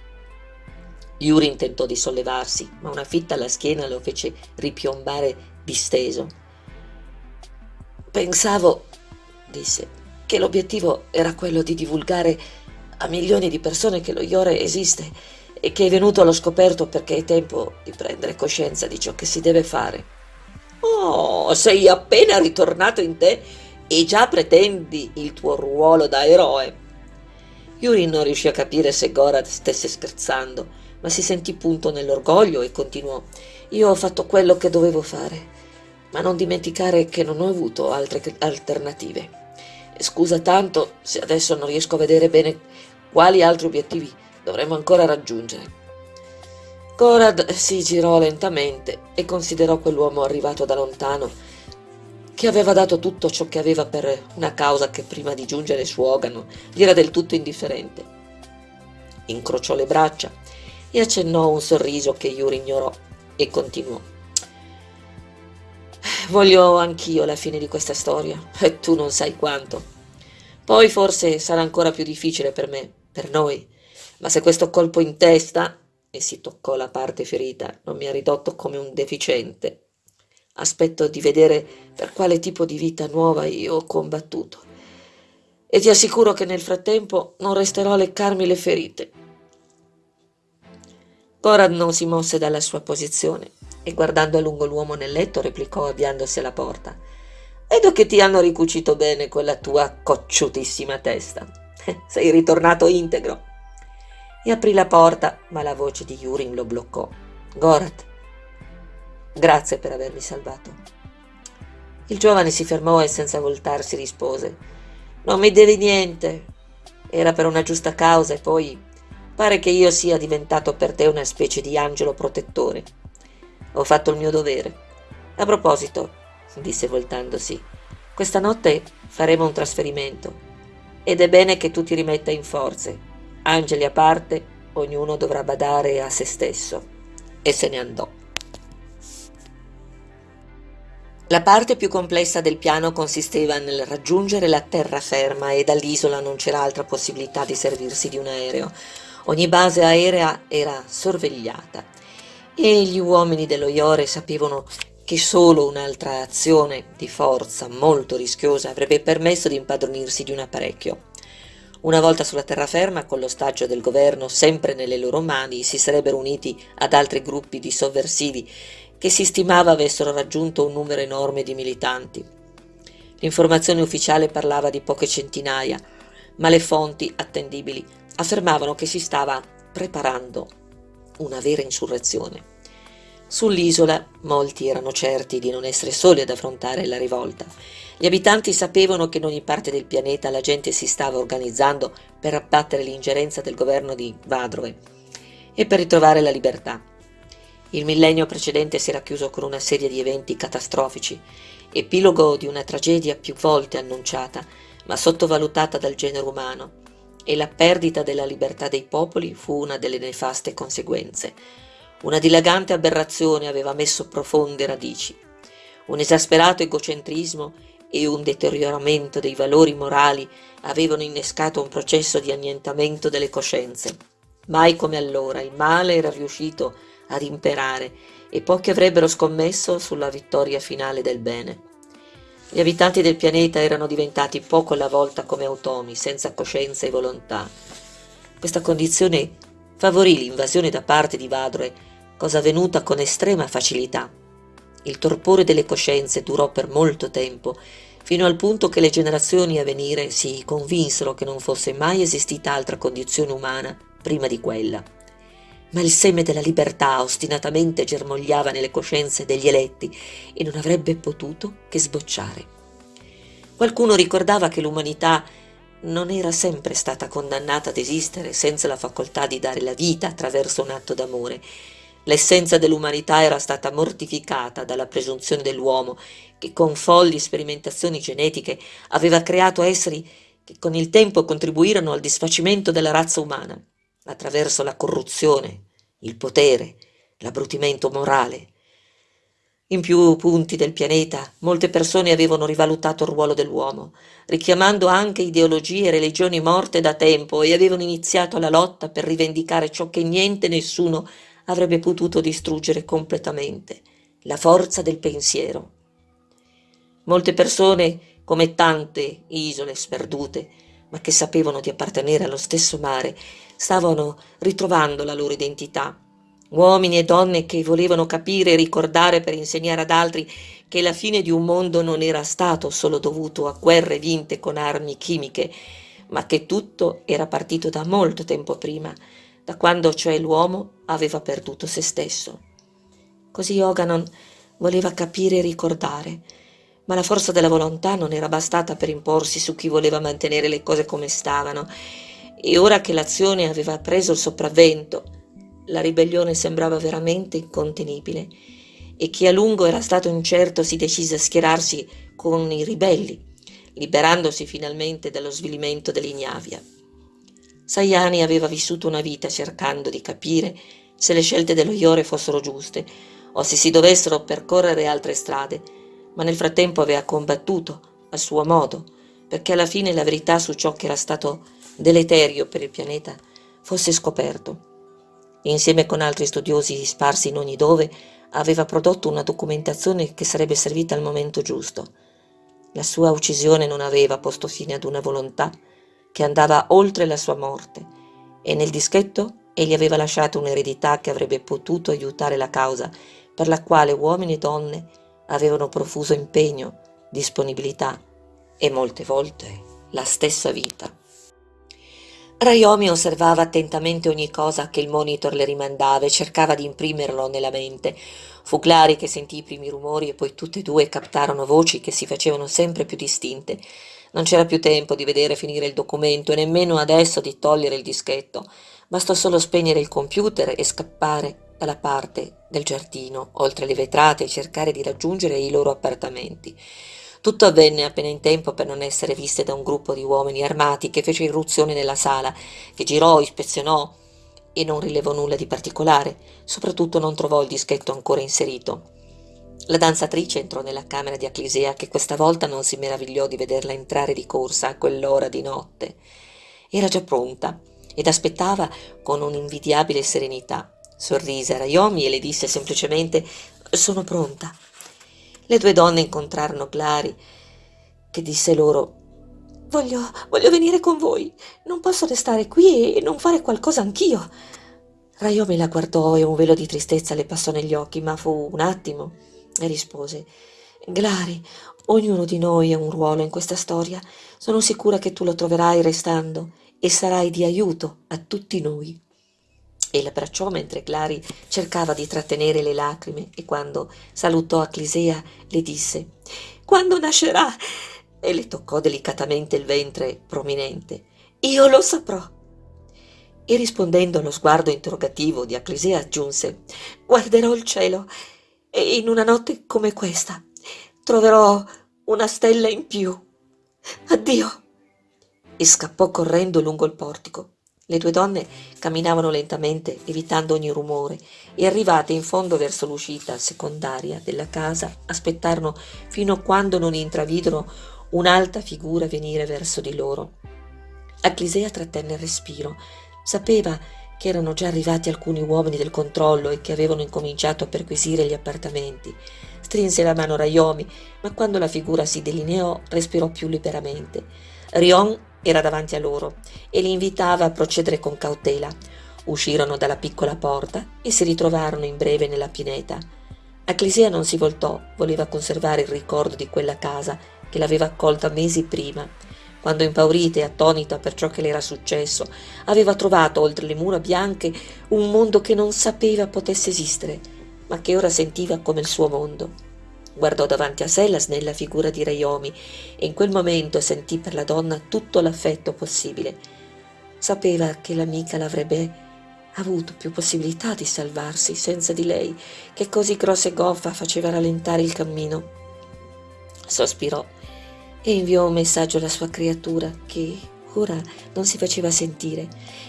Yurin tentò di sollevarsi, ma una fitta alla schiena lo fece ripiombare disteso. Pensavo, disse, che l'obiettivo era quello di divulgare a milioni di persone che lo Iore esiste e che è venuto allo scoperto perché è tempo di prendere coscienza di ciò che si deve fare. Oh, sei appena ritornato in te e già pretendi il tuo ruolo da eroe. Yurin non riuscì a capire se Gorad stesse scherzando ma si sentì punto nell'orgoglio e continuò. Io ho fatto quello che dovevo fare, ma non dimenticare che non ho avuto altre alternative. Scusa tanto se adesso non riesco a vedere bene quali altri obiettivi dovremmo ancora raggiungere. Corad si girò lentamente e considerò quell'uomo arrivato da lontano, che aveva dato tutto ciò che aveva per una causa che prima di giungere su Ogano gli era del tutto indifferente. Incrociò le braccia e accennò un sorriso che Yuri ignorò e continuò. Voglio anch'io la fine di questa storia, e tu non sai quanto. Poi forse sarà ancora più difficile per me, per noi, ma se questo colpo in testa, e si toccò la parte ferita, non mi ha ridotto come un deficiente, aspetto di vedere per quale tipo di vita nuova io ho combattuto. E ti assicuro che nel frattempo non resterò a leccarmi le ferite. Corad non si mosse dalla sua posizione e guardando a lungo l'uomo nel letto replicò avviandosi alla porta. Vedo che ti hanno ricucito bene quella tua cocciutissima testa. Sei ritornato integro. E aprì la porta, ma la voce di Yurin lo bloccò. Gorat, grazie per avermi salvato. Il giovane si fermò e senza voltarsi rispose. Non mi devi niente. Era per una giusta causa e poi Pare che io sia diventato per te una specie di angelo protettore. Ho fatto il mio dovere. A proposito, disse voltandosi, questa notte faremo un trasferimento ed è bene che tu ti rimetta in forze. Angeli a parte, ognuno dovrà badare a se stesso. E se ne andò. La parte più complessa del piano consisteva nel raggiungere la terraferma e dall'isola non c'era altra possibilità di servirsi di un aereo. Ogni base aerea era sorvegliata e gli uomini dello Iore sapevano che solo un'altra azione di forza molto rischiosa avrebbe permesso di impadronirsi di un apparecchio. Una volta sulla terraferma, con l'ostaggio del governo sempre nelle loro mani, si sarebbero uniti ad altri gruppi di sovversivi che si stimava avessero raggiunto un numero enorme di militanti. L'informazione ufficiale parlava di poche centinaia, ma le fonti attendibili affermavano che si stava preparando una vera insurrezione. Sull'isola molti erano certi di non essere soli ad affrontare la rivolta. Gli abitanti sapevano che in ogni parte del pianeta la gente si stava organizzando per abbattere l'ingerenza del governo di Vadrove e per ritrovare la libertà. Il millennio precedente si era chiuso con una serie di eventi catastrofici, epilogo di una tragedia più volte annunciata, ma sottovalutata dal genere umano, e la perdita della libertà dei popoli fu una delle nefaste conseguenze. Una dilagante aberrazione aveva messo profonde radici. Un esasperato egocentrismo e un deterioramento dei valori morali avevano innescato un processo di annientamento delle coscienze. Mai come allora il male era riuscito ad imperare e pochi avrebbero scommesso sulla vittoria finale del bene. Gli abitanti del pianeta erano diventati poco alla volta come automi, senza coscienza e volontà. Questa condizione favorì l'invasione da parte di Vadroe cosa avvenuta con estrema facilità. Il torpore delle coscienze durò per molto tempo, fino al punto che le generazioni a venire si convinsero che non fosse mai esistita altra condizione umana prima di quella. Ma il seme della libertà ostinatamente germogliava nelle coscienze degli eletti e non avrebbe potuto che sbocciare. Qualcuno ricordava che l'umanità non era sempre stata condannata ad esistere senza la facoltà di dare la vita attraverso un atto d'amore, L'essenza dell'umanità era stata mortificata dalla presunzione dell'uomo, che con folli sperimentazioni genetiche aveva creato esseri che con il tempo contribuirono al disfacimento della razza umana, attraverso la corruzione, il potere, l'abbrutimento morale. In più punti del pianeta molte persone avevano rivalutato il ruolo dell'uomo, richiamando anche ideologie e religioni morte da tempo e avevano iniziato la lotta per rivendicare ciò che niente e nessuno avrebbe potuto distruggere completamente la forza del pensiero. Molte persone, come tante isole sperdute, ma che sapevano di appartenere allo stesso mare, stavano ritrovando la loro identità. Uomini e donne che volevano capire e ricordare per insegnare ad altri che la fine di un mondo non era stato solo dovuto a guerre vinte con armi chimiche, ma che tutto era partito da molto tempo prima, da quando cioè l'uomo aveva perduto se stesso. Così Oganon voleva capire e ricordare, ma la forza della volontà non era bastata per imporsi su chi voleva mantenere le cose come stavano, e ora che l'azione aveva preso il sopravvento, la ribellione sembrava veramente incontenibile, e chi a lungo era stato incerto si decise a schierarsi con i ribelli, liberandosi finalmente dallo svilimento dell'ignavia. Sayani aveva vissuto una vita cercando di capire se le scelte dello Iore fossero giuste o se si dovessero percorrere altre strade, ma nel frattempo aveva combattuto a suo modo perché alla fine la verità su ciò che era stato deleterio per il pianeta fosse scoperto. Insieme con altri studiosi sparsi in ogni dove, aveva prodotto una documentazione che sarebbe servita al momento giusto. La sua uccisione non aveva posto fine ad una volontà che andava oltre la sua morte e nel dischetto egli aveva lasciato un'eredità che avrebbe potuto aiutare la causa per la quale uomini e donne avevano profuso impegno, disponibilità e molte volte la stessa vita. Rayomi osservava attentamente ogni cosa che il monitor le rimandava e cercava di imprimerlo nella mente. Fu Clary che sentì i primi rumori e poi tutte e due captarono voci che si facevano sempre più distinte. Non c'era più tempo di vedere finire il documento e nemmeno adesso di togliere il dischetto. Bastò solo spegnere il computer e scappare dalla parte del giardino, oltre le vetrate, e cercare di raggiungere i loro appartamenti. Tutto avvenne appena in tempo per non essere viste da un gruppo di uomini armati che fece irruzione nella sala, che girò, ispezionò e non rilevò nulla di particolare, soprattutto non trovò il dischetto ancora inserito. La danzatrice entrò nella camera di Aclisea che questa volta non si meravigliò di vederla entrare di corsa a quell'ora di notte. Era già pronta ed aspettava con un'invidiabile serenità. Sorrise a Rayomi e le disse semplicemente «Sono pronta». Le due donne incontrarono Clary, che disse loro Voglio, voglio venire con voi. Non posso restare qui e non fare qualcosa anch'io. Rayomi la guardò e un velo di tristezza le passò negli occhi, ma fu un attimo e rispose Glari, ognuno di noi ha un ruolo in questa storia. Sono sicura che tu lo troverai restando e sarai di aiuto a tutti noi. E l'abbracciò mentre Clary cercava di trattenere le lacrime e quando salutò Aclisea le disse «Quando nascerà?» e le toccò delicatamente il ventre prominente. «Io lo saprò!» E rispondendo allo sguardo interrogativo di Aclisea aggiunse «Guarderò il cielo e in una notte come questa troverò una stella in più. Addio!» e scappò correndo lungo il portico. Le due donne camminavano lentamente, evitando ogni rumore, e arrivate in fondo verso l'uscita secondaria della casa, aspettarono fino a quando non intravidero un'alta figura venire verso di loro. Aclisea trattenne il respiro. Sapeva che erano già arrivati alcuni uomini del controllo e che avevano incominciato a perquisire gli appartamenti. Strinse la mano Rayomi, ma quando la figura si delineò respirò più liberamente. Rion era davanti a loro e li invitava a procedere con cautela. Uscirono dalla piccola porta e si ritrovarono in breve nella pineta. Aclisea non si voltò, voleva conservare il ricordo di quella casa che l'aveva accolta mesi prima, quando impaurita e attonita per ciò che le era successo, aveva trovato oltre le mura bianche un mondo che non sapeva potesse esistere, ma che ora sentiva come il suo mondo. Guardò davanti a sé la snella figura di Rayomi e in quel momento sentì per la donna tutto l'affetto possibile. Sapeva che l'amica l'avrebbe avuto più possibilità di salvarsi senza di lei, che così grossa e goffa faceva rallentare il cammino. Sospirò e inviò un messaggio alla sua creatura che ora non si faceva sentire.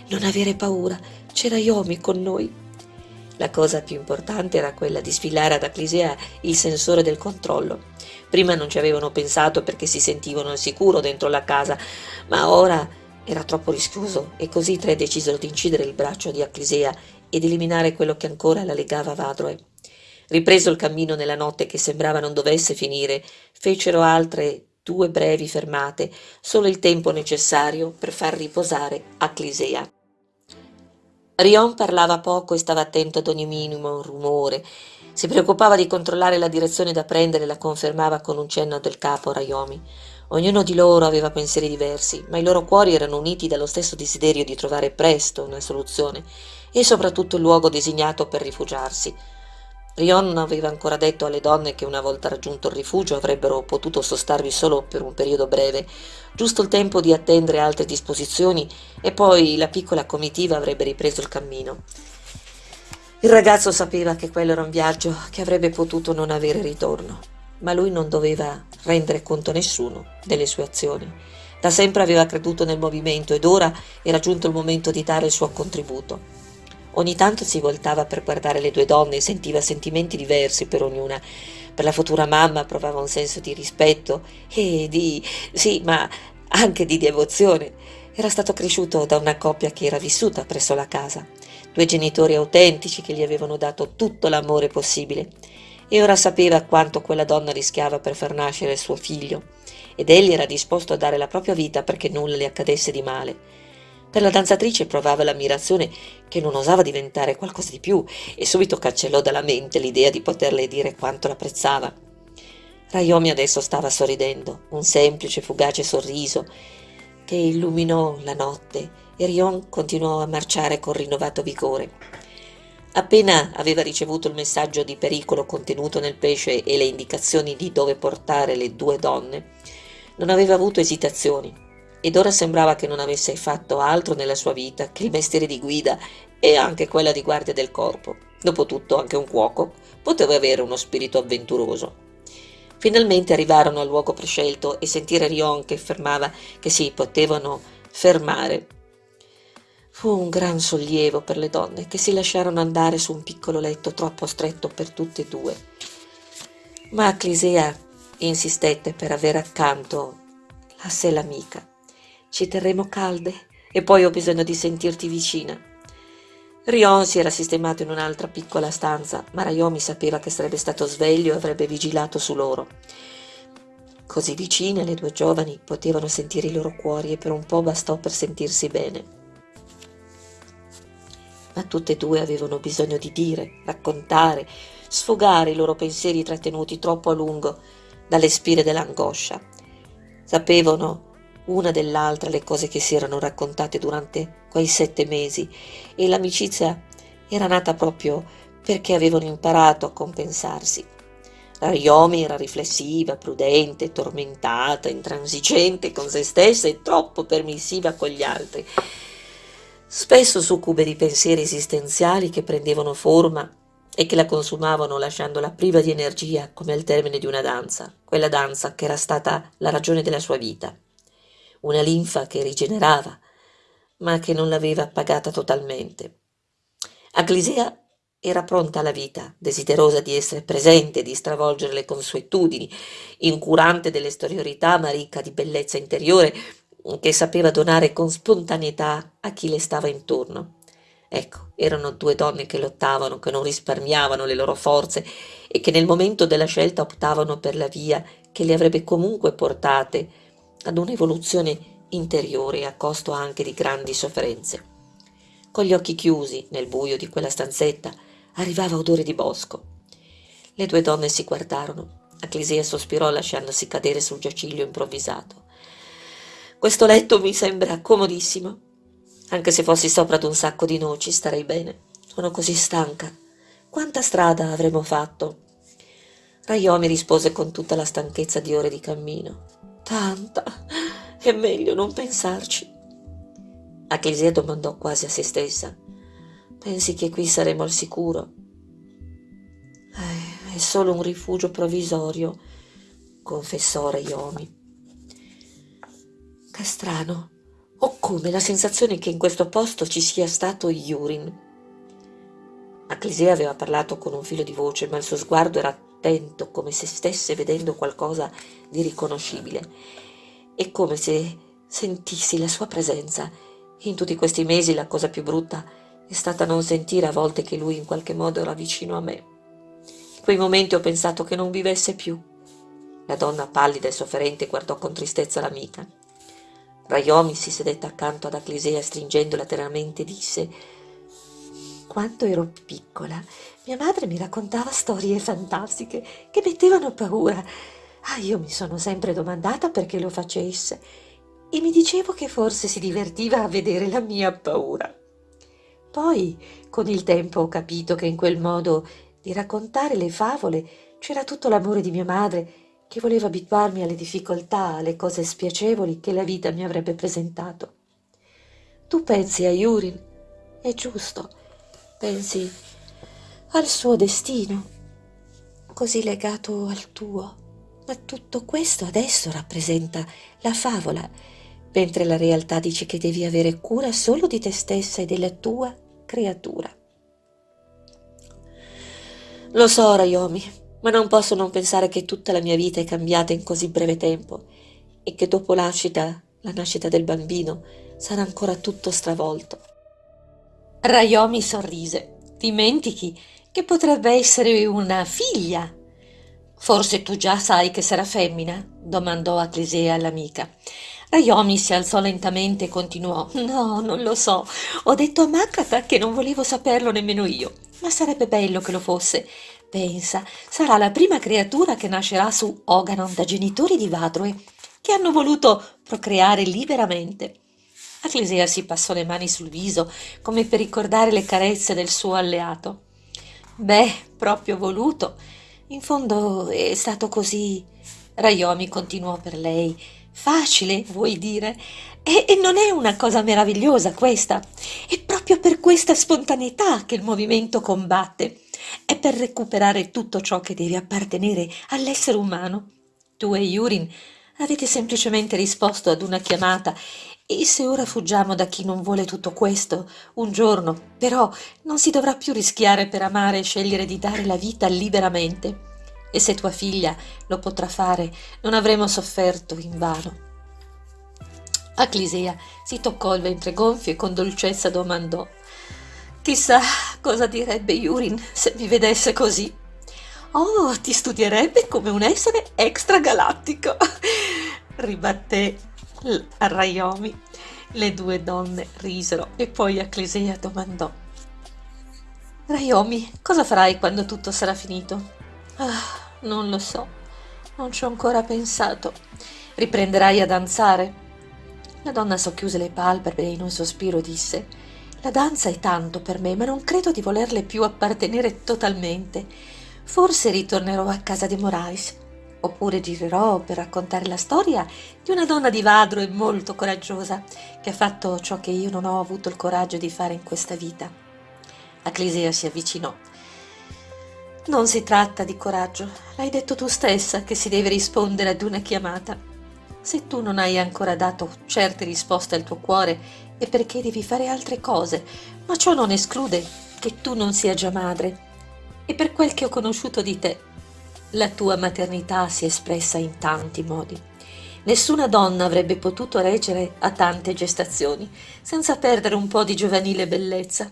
Non avere paura, c'era Yomi con noi. La cosa più importante era quella di sfilare ad Aclisea il sensore del controllo. Prima non ci avevano pensato perché si sentivano al sicuro dentro la casa, ma ora era troppo rischioso e così i tre decisero di incidere il braccio di Aclisea ed eliminare quello che ancora la legava a Vadroe. Ripreso il cammino nella notte che sembrava non dovesse finire, fecero altre due brevi fermate, solo il tempo necessario per far riposare Aclisea. Rion parlava poco e stava attento ad ogni minimo rumore. Si preoccupava di controllare la direzione da prendere e la confermava con un cenno del capo a Rayomi. Ognuno di loro aveva pensieri diversi, ma i loro cuori erano uniti dallo stesso desiderio di trovare presto una soluzione e soprattutto il luogo designato per rifugiarsi. Rion aveva ancora detto alle donne che una volta raggiunto il rifugio avrebbero potuto sostarvi solo per un periodo breve, giusto il tempo di attendere altre disposizioni e poi la piccola comitiva avrebbe ripreso il cammino. Il ragazzo sapeva che quello era un viaggio che avrebbe potuto non avere ritorno, ma lui non doveva rendere conto a nessuno delle sue azioni. Da sempre aveva creduto nel movimento ed ora era giunto il momento di dare il suo contributo. Ogni tanto si voltava per guardare le due donne e sentiva sentimenti diversi per ognuna. Per la futura mamma provava un senso di rispetto e di... sì, ma anche di devozione. Era stato cresciuto da una coppia che era vissuta presso la casa, due genitori autentici che gli avevano dato tutto l'amore possibile. E ora sapeva quanto quella donna rischiava per far nascere il suo figlio, ed egli era disposto a dare la propria vita perché nulla le accadesse di male. Per la danzatrice provava l'ammirazione che non osava diventare qualcosa di più e subito cancellò dalla mente l'idea di poterle dire quanto l'apprezzava. Rayomi adesso stava sorridendo, un semplice, fugace sorriso che illuminò la notte e Rion continuò a marciare con rinnovato vigore. Appena aveva ricevuto il messaggio di pericolo contenuto nel pesce e le indicazioni di dove portare le due donne, non aveva avuto esitazioni ed ora sembrava che non avesse fatto altro nella sua vita che il mestiere di guida e anche quella di guardia del corpo. Dopotutto anche un cuoco poteva avere uno spirito avventuroso. Finalmente arrivarono al luogo prescelto e sentire Rion che affermava che si potevano fermare. Fu un gran sollievo per le donne che si lasciarono andare su un piccolo letto troppo stretto per tutte e due. Ma Clisea insistette per avere accanto la sé l'amica. Ci terremo calde e poi ho bisogno di sentirti vicina. Rion si era sistemato in un'altra piccola stanza, ma Rayomi sapeva che sarebbe stato sveglio e avrebbe vigilato su loro. Così vicine le due giovani potevano sentire i loro cuori e per un po' bastò per sentirsi bene. Ma tutte e due avevano bisogno di dire, raccontare, sfogare i loro pensieri trattenuti troppo a lungo dalle spire dell'angoscia. Sapevano una dell'altra le cose che si erano raccontate durante quei sette mesi e l'amicizia era nata proprio perché avevano imparato a compensarsi. Rariomi era riflessiva, prudente, tormentata, intransigente con se stessa e troppo permissiva con gli altri. Spesso succube di pensieri esistenziali che prendevano forma e che la consumavano lasciandola priva di energia come al termine di una danza, quella danza che era stata la ragione della sua vita una linfa che rigenerava, ma che non l'aveva appagata totalmente. Aglisea era pronta alla vita, desiderosa di essere presente, di stravolgere le consuetudini, incurante dell'esteriorità ma ricca di bellezza interiore, che sapeva donare con spontaneità a chi le stava intorno. Ecco, erano due donne che lottavano, che non risparmiavano le loro forze e che nel momento della scelta optavano per la via che le avrebbe comunque portate ad un'evoluzione interiore a costo anche di grandi sofferenze. Con gli occhi chiusi, nel buio di quella stanzetta, arrivava odore di bosco. Le due donne si guardarono. Acclesia sospirò lasciandosi cadere sul giaciglio improvvisato. Questo letto mi sembra comodissimo. Anche se fossi sopra ad un sacco di noci starei bene. Sono così stanca. Quanta strada avremo fatto? Raiomi rispose con tutta la stanchezza di ore di cammino. Tanta. È meglio non pensarci. Acclesia domandò quasi a se stessa. Pensi che qui saremo al sicuro? Eh, è solo un rifugio provvisorio, confessò Rayomi. Che strano. Ho come la sensazione che in questo posto ci sia stato Yurin. Acclesia aveva parlato con un filo di voce, ma il suo sguardo era attento, come se stesse vedendo qualcosa di riconoscibile. È come se sentissi la sua presenza. In tutti questi mesi la cosa più brutta è stata non sentire a volte che lui in qualche modo era vicino a me. In quei momenti ho pensato che non vivesse più. La donna pallida e sofferente guardò con tristezza l'amica. Rayomi si sedette accanto ad Aclisea stringendola teneramente e disse quando ero piccola, mia madre mi raccontava storie fantastiche che mettevano paura. Ah, io mi sono sempre domandata perché lo facesse e mi dicevo che forse si divertiva a vedere la mia paura. Poi, con il tempo, ho capito che in quel modo di raccontare le favole c'era tutto l'amore di mia madre che voleva abituarmi alle difficoltà, alle cose spiacevoli che la vita mi avrebbe presentato. Tu pensi a Yurin? È giusto pensi al suo destino, così legato al tuo. Ma tutto questo adesso rappresenta la favola, mentre la realtà dice che devi avere cura solo di te stessa e della tua creatura. Lo so, Rayomi, ma non posso non pensare che tutta la mia vita è cambiata in così breve tempo e che dopo la nascita, la nascita del bambino sarà ancora tutto stravolto. Rayomi sorrise. Dimentichi che potrebbe essere una figlia. Forse tu già sai che sarà femmina? domandò Atlisea all'amica. Rayomi si alzò lentamente e continuò. No, non lo so. Ho detto a Makata che non volevo saperlo nemmeno io. Ma sarebbe bello che lo fosse. Pensa, sarà la prima creatura che nascerà su Oganon da genitori di Vadroe, che hanno voluto procreare liberamente. Acclesia si passò le mani sul viso come per ricordare le carezze del suo alleato. Beh, proprio voluto. In fondo è stato così. Rayomi continuò per lei. Facile, vuoi dire? E, e non è una cosa meravigliosa questa? È proprio per questa spontaneità che il movimento combatte. È per recuperare tutto ciò che deve appartenere all'essere umano. Tu e Yurin avete semplicemente risposto ad una chiamata e se ora fuggiamo da chi non vuole tutto questo, un giorno, però, non si dovrà più rischiare per amare e scegliere di dare la vita liberamente. E se tua figlia lo potrà fare, non avremo sofferto invano. Aclisea si toccò il ventre gonfio e con dolcezza domandò Chissà cosa direbbe Yurin se mi vedesse così. Oh, ti studierebbe come un essere extragalattico, ribatté Raiomi. Le due donne risero e poi Aclisea domandò Raiomi, cosa farai quando tutto sarà finito? Ah, non lo so, non ci ho ancora pensato. Riprenderai a danzare? La donna socchiuse le palpebre e in un sospiro disse La danza è tanto per me, ma non credo di volerle più appartenere totalmente. Forse ritornerò a casa di Morais, oppure girerò per raccontare la storia di una donna di Vadro e molto coraggiosa, che ha fatto ciò che io non ho avuto il coraggio di fare in questa vita. Aclisea si avvicinò non si tratta di coraggio, l'hai detto tu stessa che si deve rispondere ad una chiamata. Se tu non hai ancora dato certe risposte al tuo cuore è perché devi fare altre cose, ma ciò non esclude che tu non sia già madre. E per quel che ho conosciuto di te, la tua maternità si è espressa in tanti modi. Nessuna donna avrebbe potuto reggere a tante gestazioni senza perdere un po' di giovanile bellezza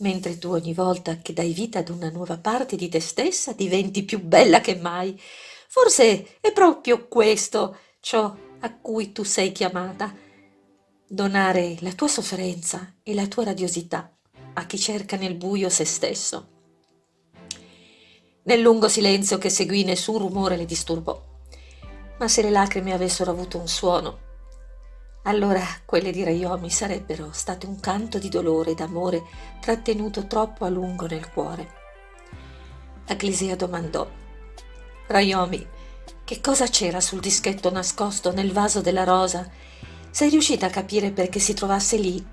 mentre tu ogni volta che dai vita ad una nuova parte di te stessa diventi più bella che mai. Forse è proprio questo ciò a cui tu sei chiamata. Donare la tua sofferenza e la tua radiosità a chi cerca nel buio se stesso. Nel lungo silenzio che seguì nessun rumore le disturbò, ma se le lacrime avessero avuto un suono, allora quelle di Rayomi sarebbero state un canto di dolore e d'amore trattenuto troppo a lungo nel cuore. Aclisea domandò Rayomi, che cosa c'era sul dischetto nascosto nel vaso della rosa? Sei riuscita a capire perché si trovasse lì?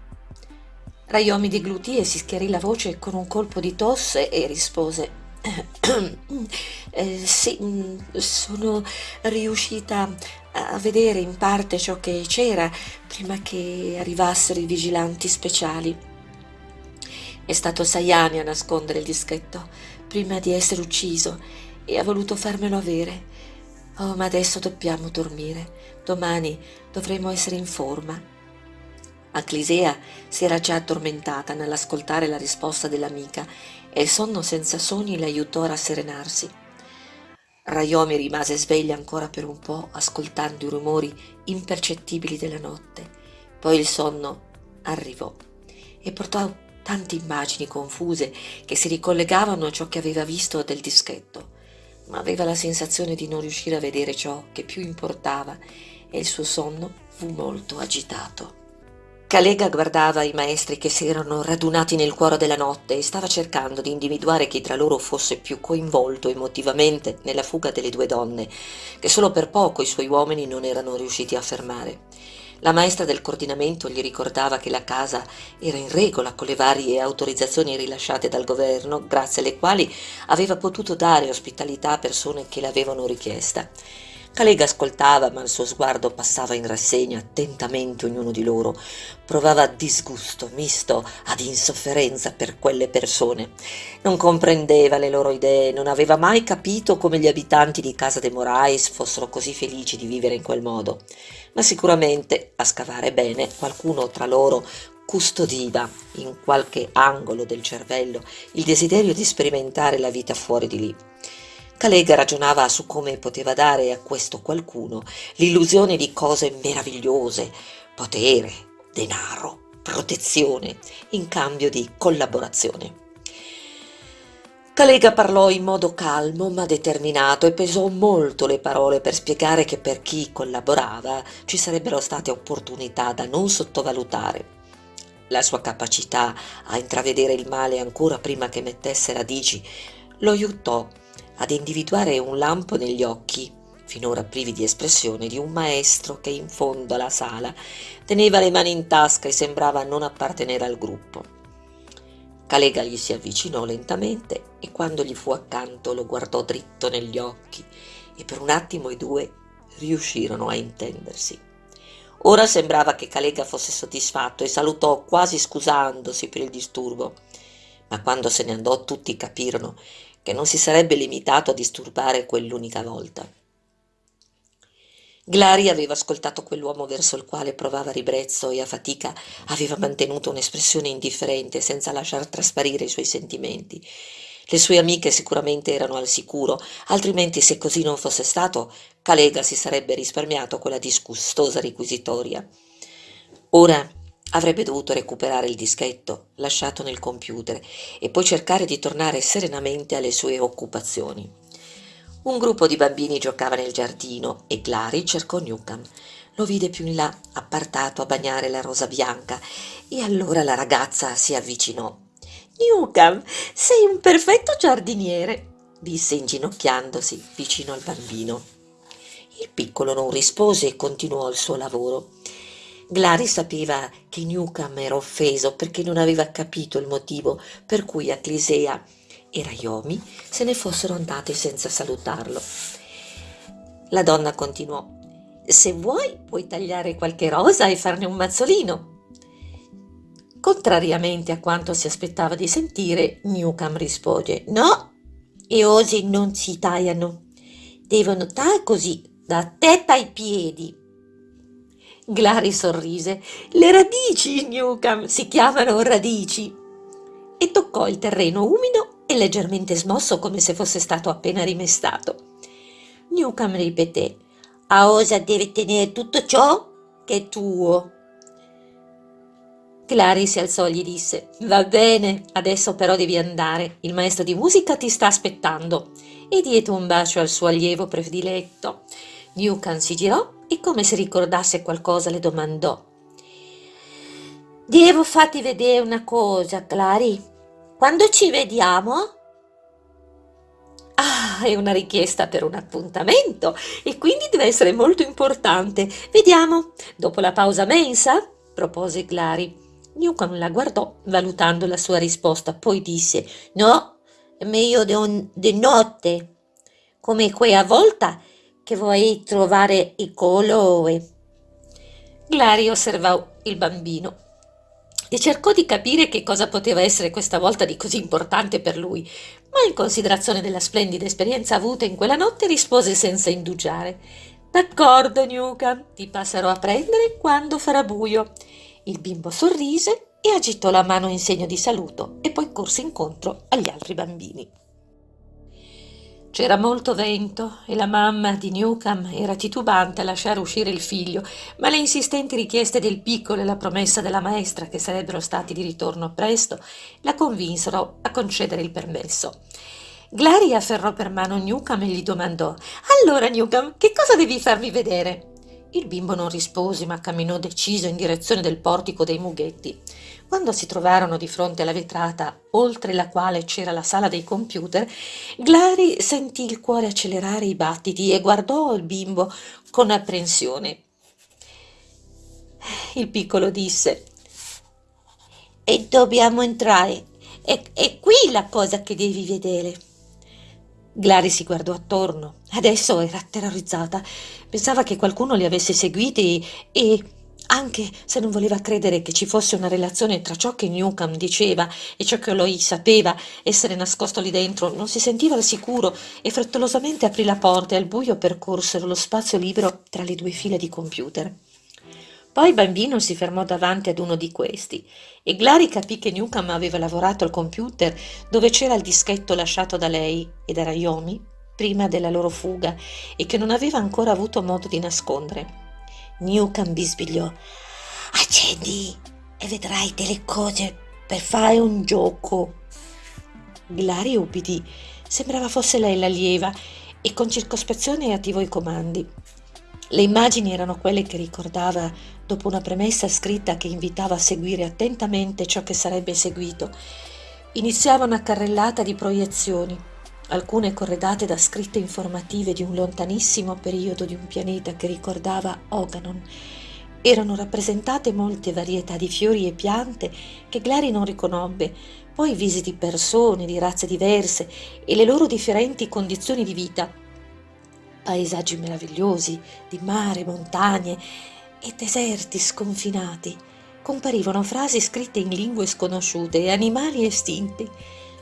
Rayomi deglutì e si schiarì la voce con un colpo di tosse e rispose eh, sì, mm, sono riuscita a vedere in parte ciò che c'era prima che arrivassero i vigilanti speciali. È stato Sayani a nascondere il dischetto prima di essere ucciso e ha voluto farmelo avere. Oh, ma adesso dobbiamo dormire. Domani dovremo essere in forma. Aclisea si era già addormentata nell'ascoltare la risposta dell'amica e il sonno senza sogni le aiutò a rasserenarsi. Rayomi rimase sveglia ancora per un po', ascoltando i rumori impercettibili della notte. Poi il sonno arrivò e portò tante immagini confuse che si ricollegavano a ciò che aveva visto del dischetto, ma aveva la sensazione di non riuscire a vedere ciò che più importava e il suo sonno fu molto agitato. Calega guardava i maestri che si erano radunati nel cuore della notte e stava cercando di individuare chi tra loro fosse più coinvolto emotivamente nella fuga delle due donne, che solo per poco i suoi uomini non erano riusciti a fermare. La maestra del coordinamento gli ricordava che la casa era in regola con le varie autorizzazioni rilasciate dal governo, grazie alle quali aveva potuto dare ospitalità a persone che l'avevano richiesta. Calega ascoltava, ma il suo sguardo passava in rassegna attentamente ognuno di loro. Provava disgusto misto ad insofferenza per quelle persone. Non comprendeva le loro idee, non aveva mai capito come gli abitanti di Casa de Morais fossero così felici di vivere in quel modo. Ma sicuramente, a scavare bene, qualcuno tra loro custodiva in qualche angolo del cervello il desiderio di sperimentare la vita fuori di lì. Calega ragionava su come poteva dare a questo qualcuno l'illusione di cose meravigliose, potere, denaro, protezione, in cambio di collaborazione. Calega parlò in modo calmo ma determinato e pesò molto le parole per spiegare che per chi collaborava ci sarebbero state opportunità da non sottovalutare. La sua capacità a intravedere il male ancora prima che mettesse radici lo aiutò ad individuare un lampo negli occhi finora privi di espressione, di un maestro che in fondo alla sala teneva le mani in tasca e sembrava non appartenere al gruppo. Calega gli si avvicinò lentamente e quando gli fu accanto lo guardò dritto negli occhi e per un attimo i due riuscirono a intendersi. Ora sembrava che Calega fosse soddisfatto e salutò quasi scusandosi per il disturbo, ma quando se ne andò tutti capirono che non si sarebbe limitato a disturbare quell'unica volta. Glari aveva ascoltato quell'uomo verso il quale provava ribrezzo e a fatica aveva mantenuto un'espressione indifferente senza lasciar trasparire i suoi sentimenti. Le sue amiche sicuramente erano al sicuro, altrimenti se così non fosse stato, Calega si sarebbe risparmiato quella disgustosa requisitoria. Ora avrebbe dovuto recuperare il dischetto lasciato nel computer e poi cercare di tornare serenamente alle sue occupazioni. Un gruppo di bambini giocava nel giardino e Clary cercò Newcomb. Lo vide più in là, appartato a bagnare la rosa bianca, e allora la ragazza si avvicinò. Newcomb, sei un perfetto giardiniere, disse inginocchiandosi vicino al bambino. Il piccolo non rispose e continuò il suo lavoro. Glari sapeva che Newcomb era offeso perché non aveva capito il motivo per cui Acclisea e Raiomi se ne fossero andati senza salutarlo. La donna continuò. Se vuoi puoi tagliare qualche rosa e farne un mazzolino. Contrariamente a quanto si aspettava di sentire, Newcomb rispose No, e osi non si tagliano. Devono stare così, da testa ai piedi. Glari sorrise. Le radici, Newcomb, si chiamano radici. E toccò il terreno umido e leggermente smosso come se fosse stato appena rimestato. Newcomb ripeté, a osa deve tenere tutto ciò che è tuo. Clary si alzò e gli disse, va bene, adesso però devi andare, il maestro di musica ti sta aspettando, e diede un bacio al suo allievo prediletto. Newcomb si girò e come se ricordasse qualcosa le domandò. Devo farti vedere una cosa, Clary. Quando ci vediamo? Ah, è una richiesta per un appuntamento e quindi deve essere molto importante. Vediamo, dopo la pausa mensa? propose Clary. Newcomb la guardò, valutando la sua risposta, poi disse: No, è meglio di notte, come quella volta che vuoi trovare il colore. Clary osservò il bambino e cercò di capire che cosa poteva essere questa volta di così importante per lui, ma in considerazione della splendida esperienza avuta in quella notte rispose senza indugiare. D'accordo, Newcomb, ti passerò a prendere quando farà buio. Il bimbo sorrise e agitò la mano in segno di saluto e poi corse incontro agli altri bambini. C'era molto vento e la mamma di Newcomb era titubante a lasciare uscire il figlio, ma le insistenti richieste del piccolo e la promessa della maestra che sarebbero stati di ritorno presto la convinsero a concedere il permesso. Glary afferrò per mano Newcomb e gli domandò Allora Newcomb, che cosa devi farmi vedere? Il bimbo non rispose, ma camminò deciso in direzione del portico dei mughetti. Quando si trovarono di fronte alla vetrata, oltre la quale c'era la sala dei computer, Glari sentì il cuore accelerare i battiti e guardò il bimbo con apprensione. Il piccolo disse E dobbiamo entrare. È, è qui la cosa che devi vedere. Glari si guardò attorno. Adesso era terrorizzata. Pensava che qualcuno li avesse seguiti e anche se non voleva credere che ci fosse una relazione tra ciò che Newcomb diceva e ciò che lui sapeva essere nascosto lì dentro, non si sentiva al sicuro e frettolosamente aprì la porta e al buio percorsero lo spazio libero tra le due file di computer. Poi il bambino si fermò davanti ad uno di questi e Glari capì che Newcomb aveva lavorato al computer dove c'era il dischetto lasciato da lei e da Rayomi prima della loro fuga e che non aveva ancora avuto modo di nascondere. Newcomb bisbigliò. Accendi e vedrai delle cose per fare un gioco. Glari ubbidì. Sembrava fosse lei l'allieva e con circospezione attivò i comandi. Le immagini erano quelle che ricordava dopo una premessa scritta che invitava a seguire attentamente ciò che sarebbe seguito. Iniziava una carrellata di proiezioni alcune corredate da scritte informative di un lontanissimo periodo di un pianeta che ricordava Oganon. Erano rappresentate molte varietà di fiori e piante che Glari non riconobbe, poi visi di persone di razze diverse e le loro differenti condizioni di vita. Paesaggi meravigliosi di mare, montagne e deserti sconfinati. Comparivano frasi scritte in lingue sconosciute e animali estinti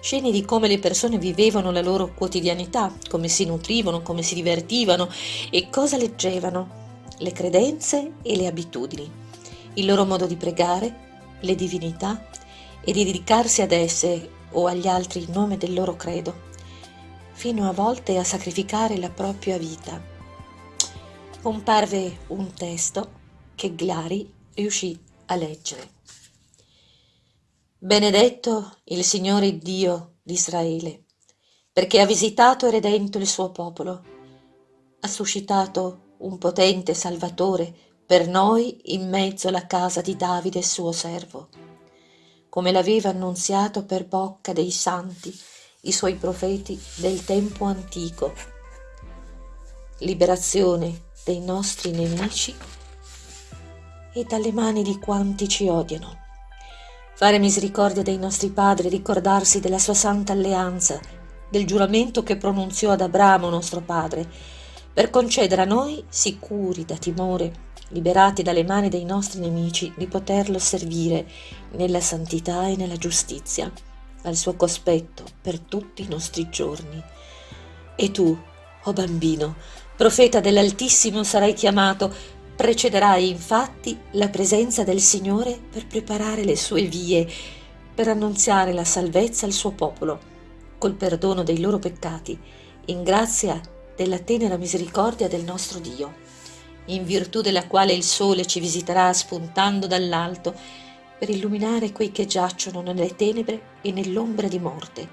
scene di come le persone vivevano la loro quotidianità, come si nutrivano, come si divertivano e cosa leggevano, le credenze e le abitudini, il loro modo di pregare, le divinità e di dedicarsi ad esse o agli altri in nome del loro credo, fino a volte a sacrificare la propria vita. Comparve un testo che Glari riuscì a leggere. Benedetto il Signore Dio di Israele, perché ha visitato e redento il suo popolo. Ha suscitato un potente Salvatore per noi in mezzo alla casa di Davide suo servo, come l'aveva annunziato per bocca dei santi, i suoi profeti del tempo antico. Liberazione dei nostri nemici e dalle mani di quanti ci odiano fare misericordia dei nostri padri, ricordarsi della sua santa alleanza, del giuramento che pronunziò ad Abramo nostro padre, per concedere a noi, sicuri da timore, liberati dalle mani dei nostri nemici, di poterlo servire nella santità e nella giustizia, al suo cospetto per tutti i nostri giorni. E tu, o oh bambino, profeta dell'Altissimo sarai chiamato, Precederai infatti la presenza del Signore per preparare le sue vie, per annunziare la salvezza al suo popolo, col perdono dei loro peccati, in grazia della tenera misericordia del nostro Dio, in virtù della quale il sole ci visiterà spuntando dall'alto per illuminare quei che giacciono nelle tenebre e nell'ombra di morte,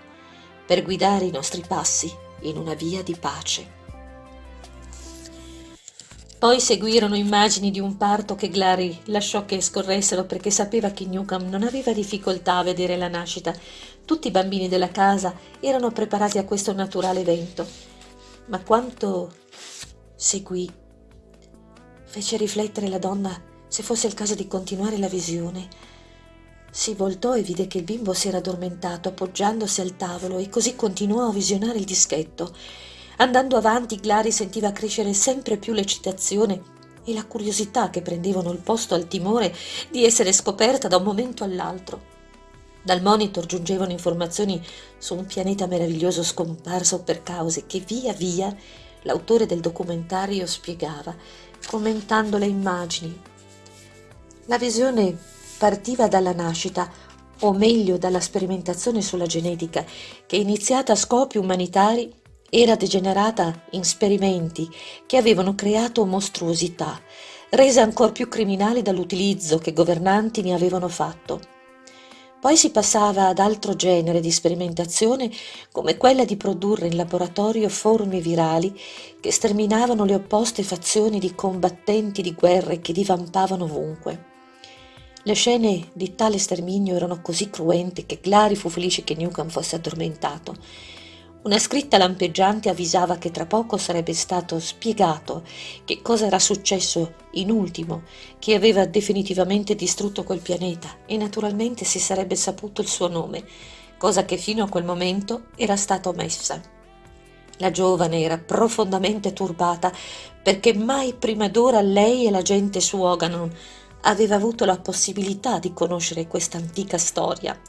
per guidare i nostri passi in una via di pace. Poi seguirono immagini di un parto che Glary lasciò che scorressero perché sapeva che Newcomb non aveva difficoltà a vedere la nascita. Tutti i bambini della casa erano preparati a questo naturale evento. Ma quanto seguì fece riflettere la donna se fosse il caso di continuare la visione. Si voltò e vide che il bimbo si era addormentato appoggiandosi al tavolo e così continuò a visionare il dischetto. Andando avanti, Glari sentiva crescere sempre più l'eccitazione e la curiosità che prendevano il posto al timore di essere scoperta da un momento all'altro. Dal monitor giungevano informazioni su un pianeta meraviglioso scomparso per cause che via via l'autore del documentario spiegava, commentando le immagini. La visione partiva dalla nascita, o meglio dalla sperimentazione sulla genetica, che iniziata a scopi umanitari era degenerata in sperimenti che avevano creato mostruosità, rese ancor più criminali dall'utilizzo che governanti ne avevano fatto. Poi si passava ad altro genere di sperimentazione come quella di produrre in laboratorio forme virali che sterminavano le opposte fazioni di combattenti di guerre che divampavano ovunque. Le scene di tale sterminio erano così cruente che Glari fu felice che Newcomb fosse addormentato una scritta lampeggiante avvisava che tra poco sarebbe stato spiegato che cosa era successo in ultimo, che aveva definitivamente distrutto quel pianeta e naturalmente si sarebbe saputo il suo nome, cosa che fino a quel momento era stata omessa. La giovane era profondamente turbata perché mai prima d'ora lei e la gente su Oganon aveva avuto la possibilità di conoscere questa antica storia.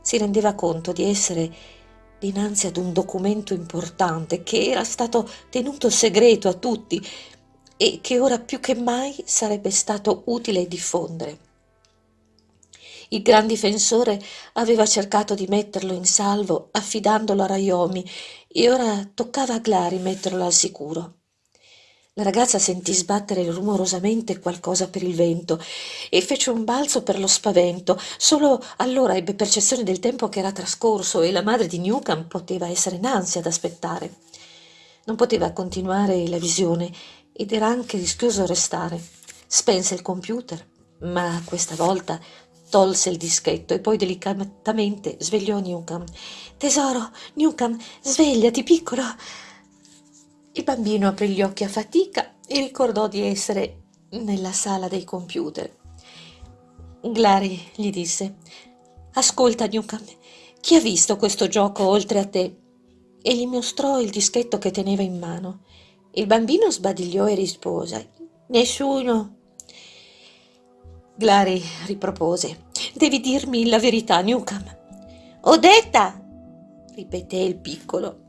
Si rendeva conto di essere dinanzi ad un documento importante che era stato tenuto segreto a tutti e che ora più che mai sarebbe stato utile diffondere. Il gran difensore aveva cercato di metterlo in salvo affidandolo a Raiomi e ora toccava a Glari metterlo al sicuro. La ragazza sentì sbattere rumorosamente qualcosa per il vento e fece un balzo per lo spavento. Solo allora ebbe percezione del tempo che era trascorso e la madre di Newcomb poteva essere in ansia ad aspettare. Non poteva continuare la visione ed era anche rischioso restare. Spense il computer, ma questa volta tolse il dischetto e poi delicatamente svegliò Newcomb. Tesoro, Newcomb, svegliati, piccolo. Il bambino aprì gli occhi a fatica e ricordò di essere nella sala dei computer. Glary gli disse, ascolta Newcomb, chi ha visto questo gioco oltre a te? E gli mostrò il dischetto che teneva in mano. Il bambino sbadigliò e rispose, nessuno. Glary ripropose, devi dirmi la verità, Newcomb. Ho detta, ripeté il piccolo.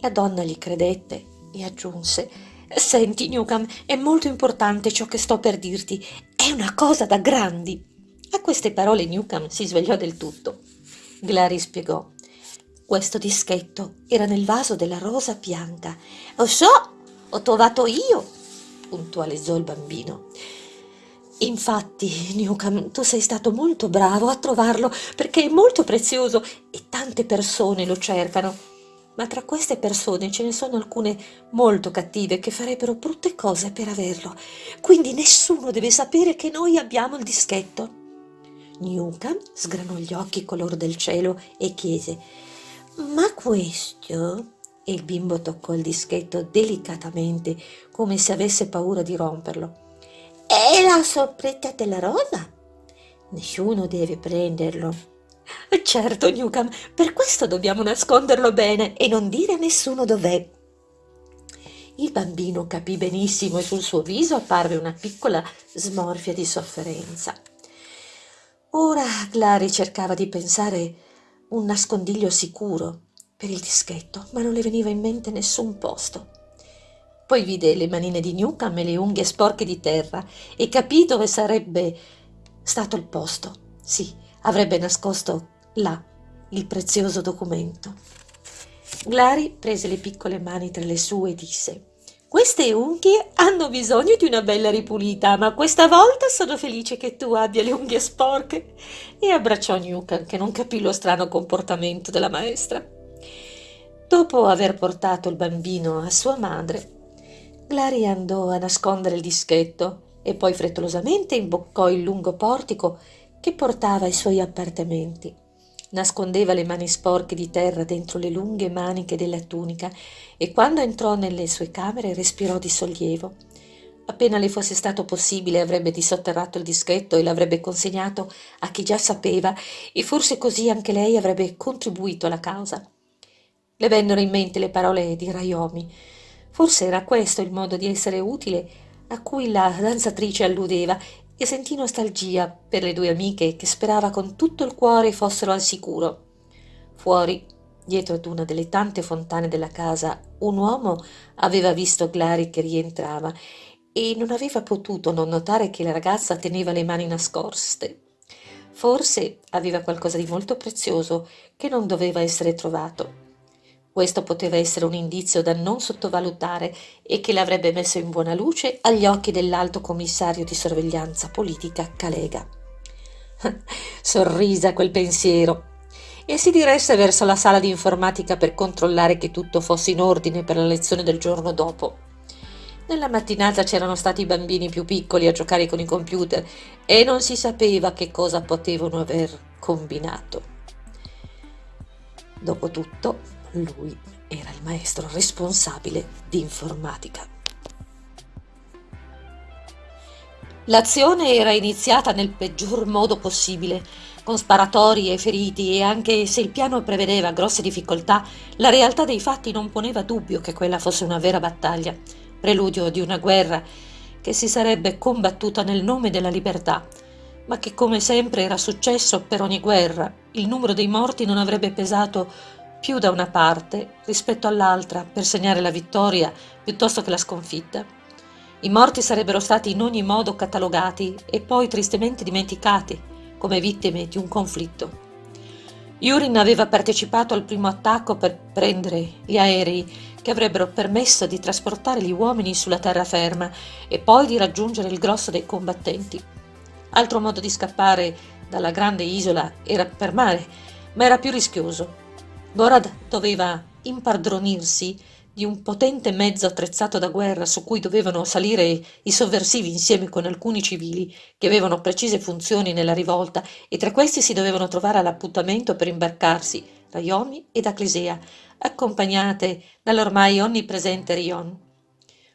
La donna gli credette e aggiunse, senti Newcomb, è molto importante ciò che sto per dirti, è una cosa da grandi. A queste parole Newcomb si svegliò del tutto. Glary spiegò. Questo dischetto era nel vaso della rosa bianca. Lo so, ho trovato io, puntualizzò il bambino. Infatti, Newcomb, tu sei stato molto bravo a trovarlo perché è molto prezioso e tante persone lo cercano. Ma tra queste persone ce ne sono alcune molto cattive che farebbero brutte cose per averlo. Quindi nessuno deve sapere che noi abbiamo il dischetto. Newcomb sgranò gli occhi color del cielo e chiese Ma questo? E il bimbo toccò il dischetto delicatamente, come se avesse paura di romperlo. È la sorpresa della rosa? Nessuno deve prenderlo. Certo, Newcomb, per questo dobbiamo nasconderlo bene e non dire a nessuno dov'è. Il bambino capì benissimo e sul suo viso apparve una piccola smorfia di sofferenza. Ora Clary cercava di pensare un nascondiglio sicuro per il dischetto, ma non le veniva in mente nessun posto. Poi vide le manine di Newcomb e le unghie sporche di terra e capì dove sarebbe stato il posto. Sì, avrebbe nascosto là il prezioso documento. Glary prese le piccole mani tra le sue e disse queste unghie hanno bisogno di una bella ripulita, ma questa volta sono felice che tu abbia le unghie sporche. E abbracciò Newcomb, che non capì lo strano comportamento della maestra. Dopo aver portato il bambino a sua madre, Glary andò a nascondere il dischetto e poi frettolosamente imboccò il lungo portico che portava ai suoi appartamenti nascondeva le mani sporche di terra dentro le lunghe maniche della tunica e quando entrò nelle sue camere respirò di sollievo. Appena le fosse stato possibile avrebbe disotterrato il dischetto e l'avrebbe consegnato a chi già sapeva e forse così anche lei avrebbe contribuito alla causa. Le vennero in mente le parole di Raiomi. Forse era questo il modo di essere utile a cui la danzatrice alludeva e sentì nostalgia per le due amiche che sperava con tutto il cuore fossero al sicuro. Fuori, dietro ad una delle tante fontane della casa, un uomo aveva visto Glary che rientrava e non aveva potuto non notare che la ragazza teneva le mani nascoste. Forse aveva qualcosa di molto prezioso che non doveva essere trovato. Questo poteva essere un indizio da non sottovalutare e che l'avrebbe messo in buona luce agli occhi dell'alto commissario di sorveglianza politica Calega. Sorrise a quel pensiero e si diresse verso la sala di informatica per controllare che tutto fosse in ordine per la lezione del giorno dopo. Nella mattinata c'erano stati i bambini più piccoli a giocare con i computer e non si sapeva che cosa potevano aver combinato. Dopotutto, lui era il maestro responsabile di informatica. L'azione era iniziata nel peggior modo possibile, con sparatori e feriti e anche se il piano prevedeva grosse difficoltà, la realtà dei fatti non poneva dubbio che quella fosse una vera battaglia, preludio di una guerra che si sarebbe combattuta nel nome della libertà, ma che come sempre era successo per ogni guerra, il numero dei morti non avrebbe pesato più da una parte rispetto all'altra per segnare la vittoria piuttosto che la sconfitta. I morti sarebbero stati in ogni modo catalogati e poi tristemente dimenticati come vittime di un conflitto. Yurin aveva partecipato al primo attacco per prendere gli aerei che avrebbero permesso di trasportare gli uomini sulla terraferma e poi di raggiungere il grosso dei combattenti. Altro modo di scappare dalla grande isola era per mare, ma era più rischioso Gorad doveva impadronirsi di un potente mezzo attrezzato da guerra su cui dovevano salire i sovversivi insieme con alcuni civili che avevano precise funzioni nella rivolta e tra questi si dovevano trovare all'appuntamento per imbarcarsi Raiomi ed Aclisea, accompagnate dall'ormai onnipresente Rion.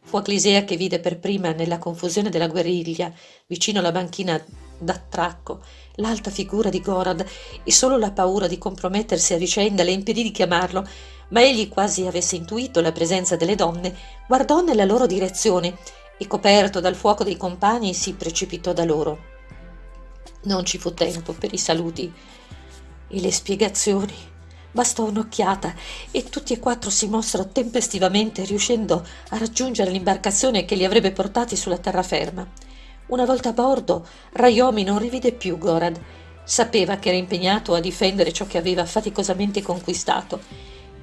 Fu Aclisea che vide per prima nella confusione della guerriglia, vicino alla banchina d'attracco, l'alta figura di Gorad e solo la paura di compromettersi a vicenda le impedì di chiamarlo ma egli quasi avesse intuito la presenza delle donne guardò nella loro direzione e coperto dal fuoco dei compagni si precipitò da loro. Non ci fu tempo per i saluti e le spiegazioni. Bastò un'occhiata e tutti e quattro si mossero tempestivamente riuscendo a raggiungere l'imbarcazione che li avrebbe portati sulla terraferma una volta a bordo raiomi non rivide più gorad sapeva che era impegnato a difendere ciò che aveva faticosamente conquistato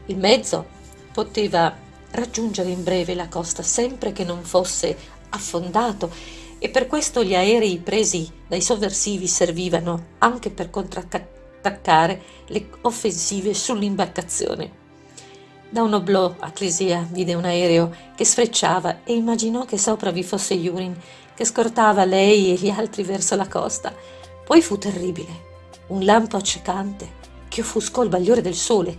il mezzo poteva raggiungere in breve la costa sempre che non fosse affondato e per questo gli aerei presi dai sovversivi servivano anche per contrattaccare le offensive sull'imbarcazione. Da un oblò a vide un aereo che sfrecciava e immaginò che sopra vi fosse Yurin, che scortava lei e gli altri verso la costa. Poi fu terribile. Un lampo accecante che offuscò il bagliore del sole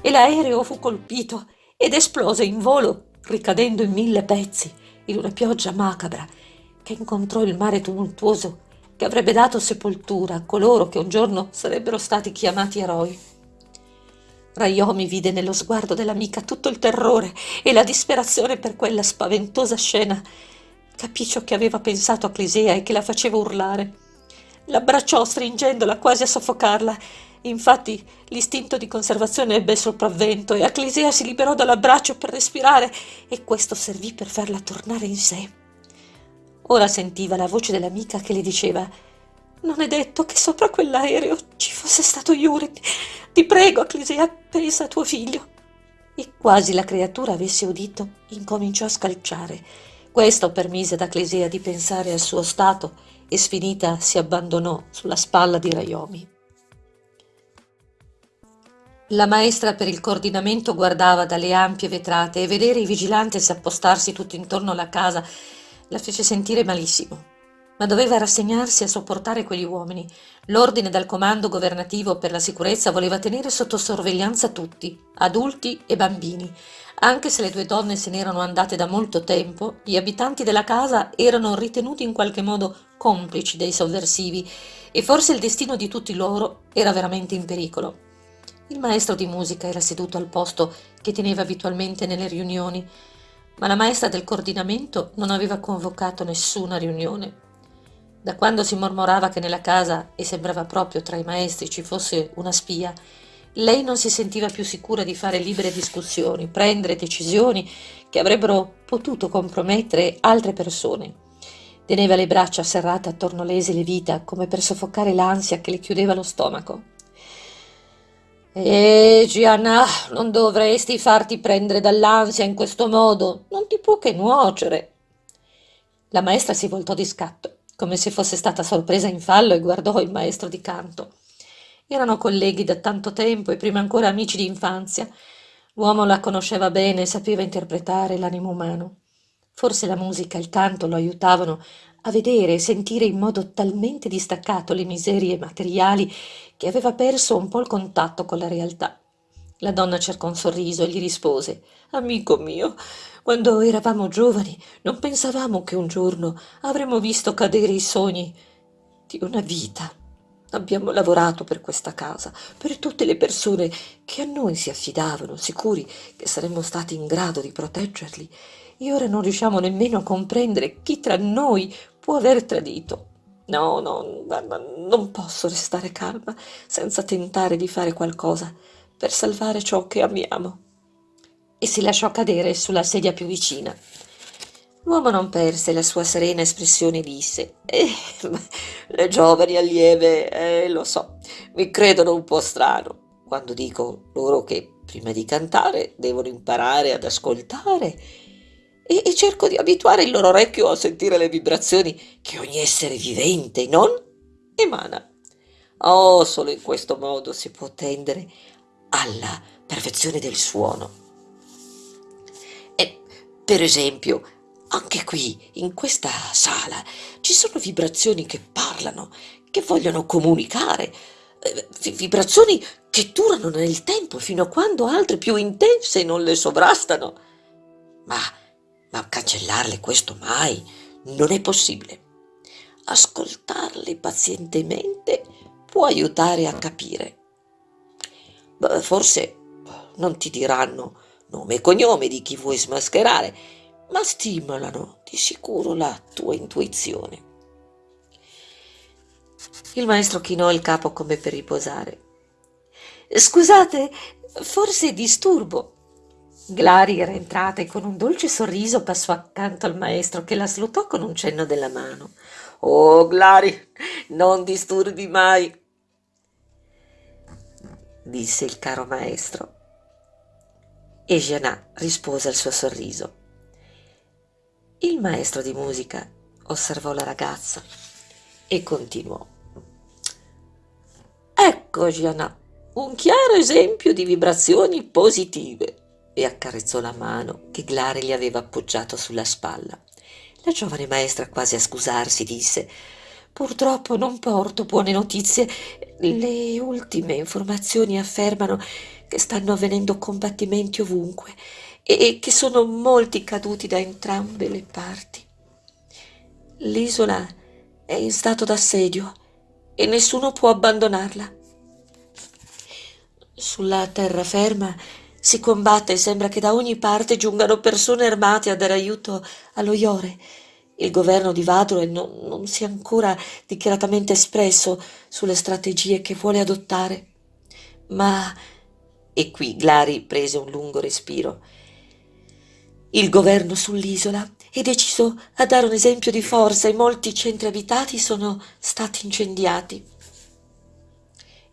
e l'aereo fu colpito ed esplose in volo, ricadendo in mille pezzi, in una pioggia macabra che incontrò il mare tumultuoso che avrebbe dato sepoltura a coloro che un giorno sarebbero stati chiamati eroi. Raiomi vide nello sguardo dell'amica tutto il terrore e la disperazione per quella spaventosa scena. Capì ciò che aveva pensato a Clisea e che la faceva urlare. L'abbracciò stringendola quasi a soffocarla Infatti l'istinto di conservazione ebbe il sopravvento e Aclisea si liberò dall'abbraccio per respirare e questo servì per farla tornare in sé. Ora sentiva la voce dell'amica che le diceva «Non è detto che sopra quell'aereo ci fosse stato Yuri. Ti prego, Aclisea, pensa a tuo figlio». E quasi la creatura avesse udito, incominciò a scalciare. Questo permise ad Aclisea di pensare al suo stato e sfinita si abbandonò sulla spalla di Raiomi. La maestra per il coordinamento guardava dalle ampie vetrate e vedere i vigilantes appostarsi tutto intorno alla casa la fece sentire malissimo. Ma doveva rassegnarsi a sopportare quegli uomini. L'ordine dal comando governativo per la sicurezza voleva tenere sotto sorveglianza tutti, adulti e bambini. Anche se le due donne se n'erano andate da molto tempo, gli abitanti della casa erano ritenuti in qualche modo complici dei sovversivi e forse il destino di tutti loro era veramente in pericolo. Il maestro di musica era seduto al posto che teneva abitualmente nelle riunioni, ma la maestra del coordinamento non aveva convocato nessuna riunione. Da quando si mormorava che nella casa, e sembrava proprio tra i maestri, ci fosse una spia, lei non si sentiva più sicura di fare libere discussioni, prendere decisioni che avrebbero potuto compromettere altre persone. Teneva le braccia serrate attorno le esili vita come per soffocare l'ansia che le chiudeva lo stomaco. Eh, Gianna, non dovresti farti prendere dall'ansia in questo modo. Non ti può che nuocere. La maestra si voltò di scatto, come se fosse stata sorpresa in fallo e guardò il maestro di canto. Erano colleghi da tanto tempo e prima ancora amici di infanzia. L'uomo la conosceva bene e sapeva interpretare l'animo umano. Forse la musica e il canto lo aiutavano a vedere e sentire in modo talmente distaccato le miserie materiali che aveva perso un po' il contatto con la realtà. La donna cercò un sorriso e gli rispose Amico mio, quando eravamo giovani non pensavamo che un giorno avremmo visto cadere i sogni di una vita. Abbiamo lavorato per questa casa, per tutte le persone che a noi si affidavano, sicuri che saremmo stati in grado di proteggerli, e ora non riusciamo nemmeno a comprendere chi tra noi può aver tradito. No, no, non posso restare calma senza tentare di fare qualcosa per salvare ciò che amiamo. E si lasciò cadere sulla sedia più vicina. L'uomo non perse la sua serena espressione e disse eh, Le giovani allieve, eh, lo so, mi credono un po' strano quando dico loro che prima di cantare devono imparare ad ascoltare e, e cerco di abituare il loro orecchio a sentire le vibrazioni che ogni essere vivente non emana. Oh, solo in questo modo si può tendere alla perfezione del suono. Per esempio, anche qui, in questa sala, ci sono vibrazioni che parlano, che vogliono comunicare, eh, vibrazioni che durano nel tempo fino a quando altre più intense non le sovrastano. Ma, ma cancellarle questo mai non è possibile. Ascoltarle pazientemente può aiutare a capire. Forse non ti diranno nome e cognome di chi vuoi smascherare, ma stimolano di sicuro la tua intuizione. Il maestro chinò il capo come per riposare. Scusate, forse disturbo. Glari era entrata e con un dolce sorriso passò accanto al maestro che la salutò con un cenno della mano. Oh, Glari, non disturbi mai, disse il caro maestro. E Gianà rispose al suo sorriso. Il maestro di musica osservò la ragazza e continuò. Ecco, Gianà, un chiaro esempio di vibrazioni positive. E accarezzò la mano che Glare gli aveva appoggiato sulla spalla. La giovane maestra, quasi a scusarsi, disse Purtroppo non porto buone notizie. Le ultime informazioni affermano che stanno avvenendo combattimenti ovunque e che sono molti caduti da entrambe le parti. L'isola è in stato d'assedio e nessuno può abbandonarla. Sulla terraferma si combatte e sembra che da ogni parte giungano persone armate a dare aiuto allo Iore. Il governo di Vadroe non, non si è ancora dichiaratamente espresso sulle strategie che vuole adottare. Ma, e qui Glari prese un lungo respiro, il governo sull'isola è deciso a dare un esempio di forza e molti centri abitati sono stati incendiati.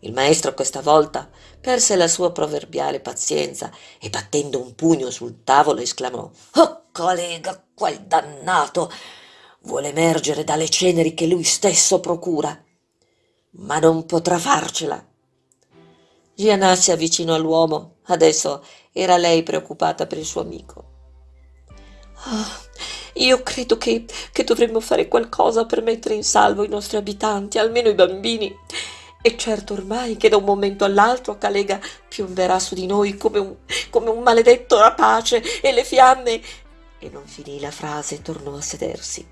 Il maestro questa volta perse la sua proverbiale pazienza e battendo un pugno sul tavolo esclamò Oh collega, quel dannato vuole emergere dalle ceneri che lui stesso procura, ma non potrà farcela. Gianna si avvicinò all'uomo, adesso era lei preoccupata per il suo amico. Oh, io credo che, che dovremmo fare qualcosa per mettere in salvo i nostri abitanti, almeno i bambini. E certo ormai che da un momento all'altro Calega piomberà su di noi come un, come un maledetto rapace e le fiamme... E non finì la frase e tornò a sedersi.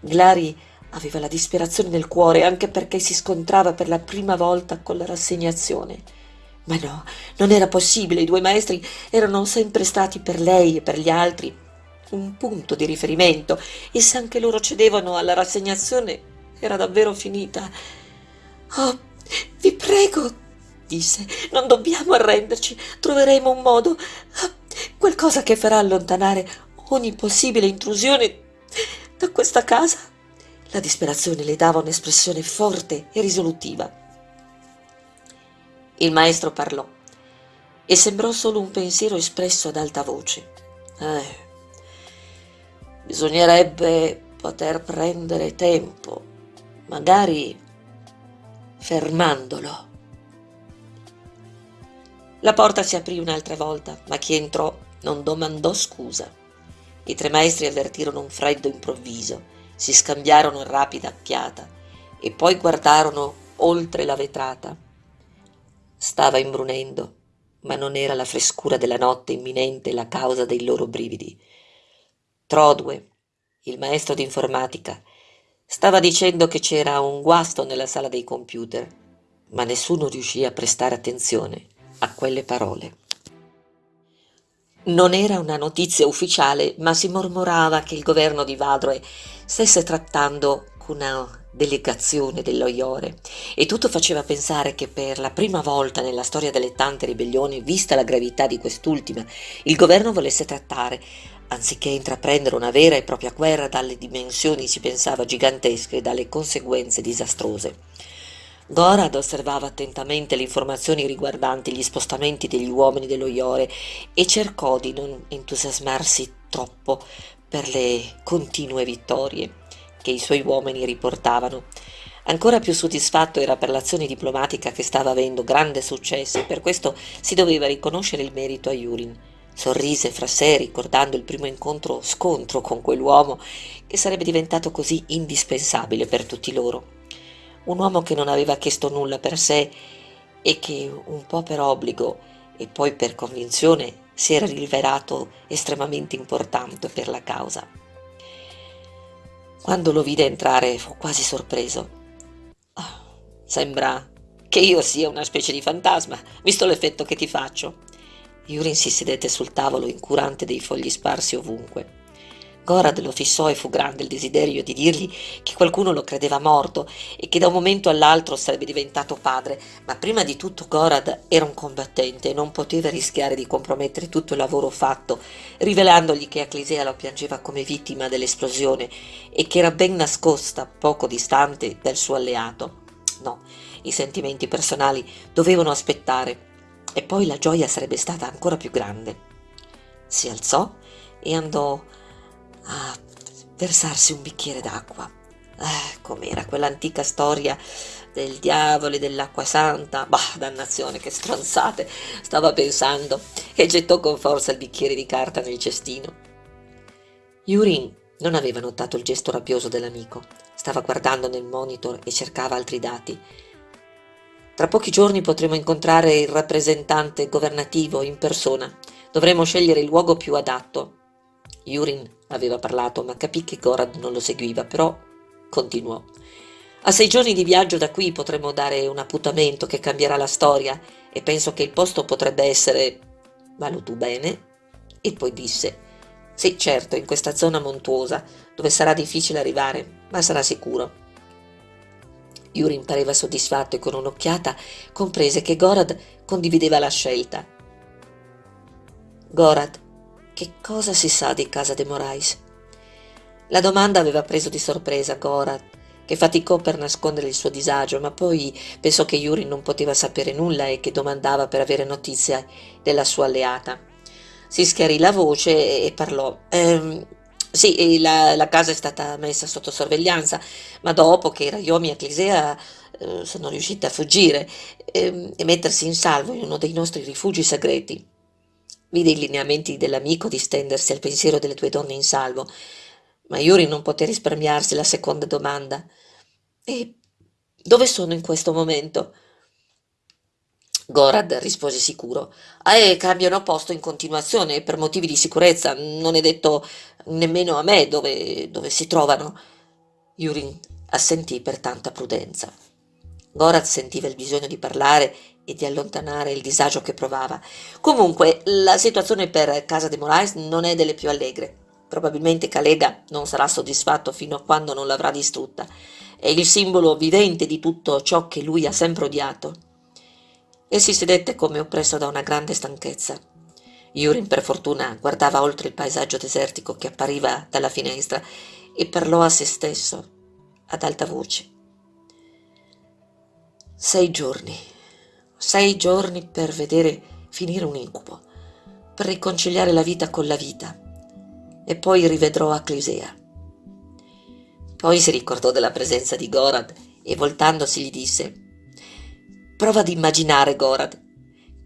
Glari aveva la disperazione nel cuore anche perché si scontrava per la prima volta con la rassegnazione. Ma no, non era possibile, i due maestri erano sempre stati per lei e per gli altri un punto di riferimento e se anche loro cedevano alla rassegnazione era davvero finita. Oh, vi prego, disse, non dobbiamo arrenderci, troveremo un modo, qualcosa che farà allontanare ogni possibile intrusione da questa casa. La disperazione le dava un'espressione forte e risolutiva. Il maestro parlò e sembrò solo un pensiero espresso ad alta voce. Eh, bisognerebbe poter prendere tempo, magari fermandolo. La porta si aprì un'altra volta, ma chi entrò non domandò scusa. I tre maestri avvertirono un freddo improvviso, si scambiarono rapida occhiata e poi guardarono oltre la vetrata. Stava imbrunendo, ma non era la frescura della notte imminente la causa dei loro brividi. Trodue, il maestro d'informatica, stava dicendo che c'era un guasto nella sala dei computer, ma nessuno riuscì a prestare attenzione a quelle parole. Non era una notizia ufficiale, ma si mormorava che il governo di Vadroe stesse trattando con una delegazione dello Iore e tutto faceva pensare che per la prima volta nella storia delle tante ribellioni, vista la gravità di quest'ultima, il governo volesse trattare anziché intraprendere una vera e propria guerra dalle dimensioni, si pensava, gigantesche e dalle conseguenze disastrose. Gorad osservava attentamente le informazioni riguardanti gli spostamenti degli uomini dello Iore e cercò di non entusiasmarsi troppo per le continue vittorie che i suoi uomini riportavano. Ancora più soddisfatto era per l'azione diplomatica che stava avendo grande successo e per questo si doveva riconoscere il merito a Yurin. Sorrise fra sé ricordando il primo incontro scontro con quell'uomo che sarebbe diventato così indispensabile per tutti loro. Un uomo che non aveva chiesto nulla per sé e che un po' per obbligo e poi per convinzione si era rivelato estremamente importante per la causa. Quando lo vide entrare fu quasi sorpreso. Oh, sembra che io sia una specie di fantasma, visto l'effetto che ti faccio. Yurin si sedette sul tavolo incurante dei fogli sparsi ovunque. Gorad lo fissò e fu grande il desiderio di dirgli che qualcuno lo credeva morto e che da un momento all'altro sarebbe diventato padre, ma prima di tutto Gorad era un combattente e non poteva rischiare di compromettere tutto il lavoro fatto, rivelandogli che Aclisea lo piangeva come vittima dell'esplosione e che era ben nascosta, poco distante, dal suo alleato. No, i sentimenti personali dovevano aspettare e poi la gioia sarebbe stata ancora più grande. Si alzò e andò a versarsi un bicchiere d'acqua. Eh, com'era quell'antica storia del diavolo e dell'acqua santa? Bah, dannazione, che stronzate, stava pensando, e gettò con forza il bicchiere di carta nel cestino. Yurin non aveva notato il gesto rabbioso dell'amico. Stava guardando nel monitor e cercava altri dati. Tra pochi giorni potremo incontrare il rappresentante governativo in persona. Dovremo scegliere il luogo più adatto. Yurin aveva parlato, ma capì che Gorad non lo seguiva, però continuò. A sei giorni di viaggio da qui potremo dare un appuntamento che cambierà la storia e penso che il posto potrebbe essere... Valutò bene e poi disse Sì, certo, in questa zona montuosa, dove sarà difficile arrivare, ma sarà sicuro. Yurin pareva soddisfatto e con un'occhiata comprese che Gorad condivideva la scelta. Gorad, che cosa si sa di casa de Morais? La domanda aveva preso di sorpresa Gorad, che faticò per nascondere il suo disagio, ma poi pensò che Yurin non poteva sapere nulla e che domandava per avere notizia della sua alleata. Si schiarì la voce e parlò. Ehm, sì, la, la, casa è stata messa sotto sorveglianza, ma dopo che Rayomi e Clisea eh, sono riuscite a fuggire eh, e mettersi in salvo in uno dei nostri rifugi segreti. Vide i lineamenti dell'amico distendersi al pensiero delle due donne in salvo, ma Yuri non poté risparmiarsi la seconda domanda. E dove sono in questo momento? Gorad rispose sicuro. Eh, cambiano posto in continuazione per motivi di sicurezza. Non è detto nemmeno a me dove, dove si trovano. Yurin assentì per tanta prudenza. Gorad sentiva il bisogno di parlare e di allontanare il disagio che provava. Comunque, la situazione per Casa de Moraes non è delle più allegre. Probabilmente Calega non sarà soddisfatto fino a quando non l'avrà distrutta. È il simbolo vivente di tutto ciò che lui ha sempre odiato e si sedette come oppresso da una grande stanchezza. Yurin per fortuna guardava oltre il paesaggio desertico che appariva dalla finestra e parlò a se stesso ad alta voce. Sei giorni, sei giorni per vedere finire un incubo, per riconciliare la vita con la vita, e poi rivedrò Aclisea. Poi si ricordò della presenza di Gorad e voltandosi gli disse Prova ad immaginare, Gorad,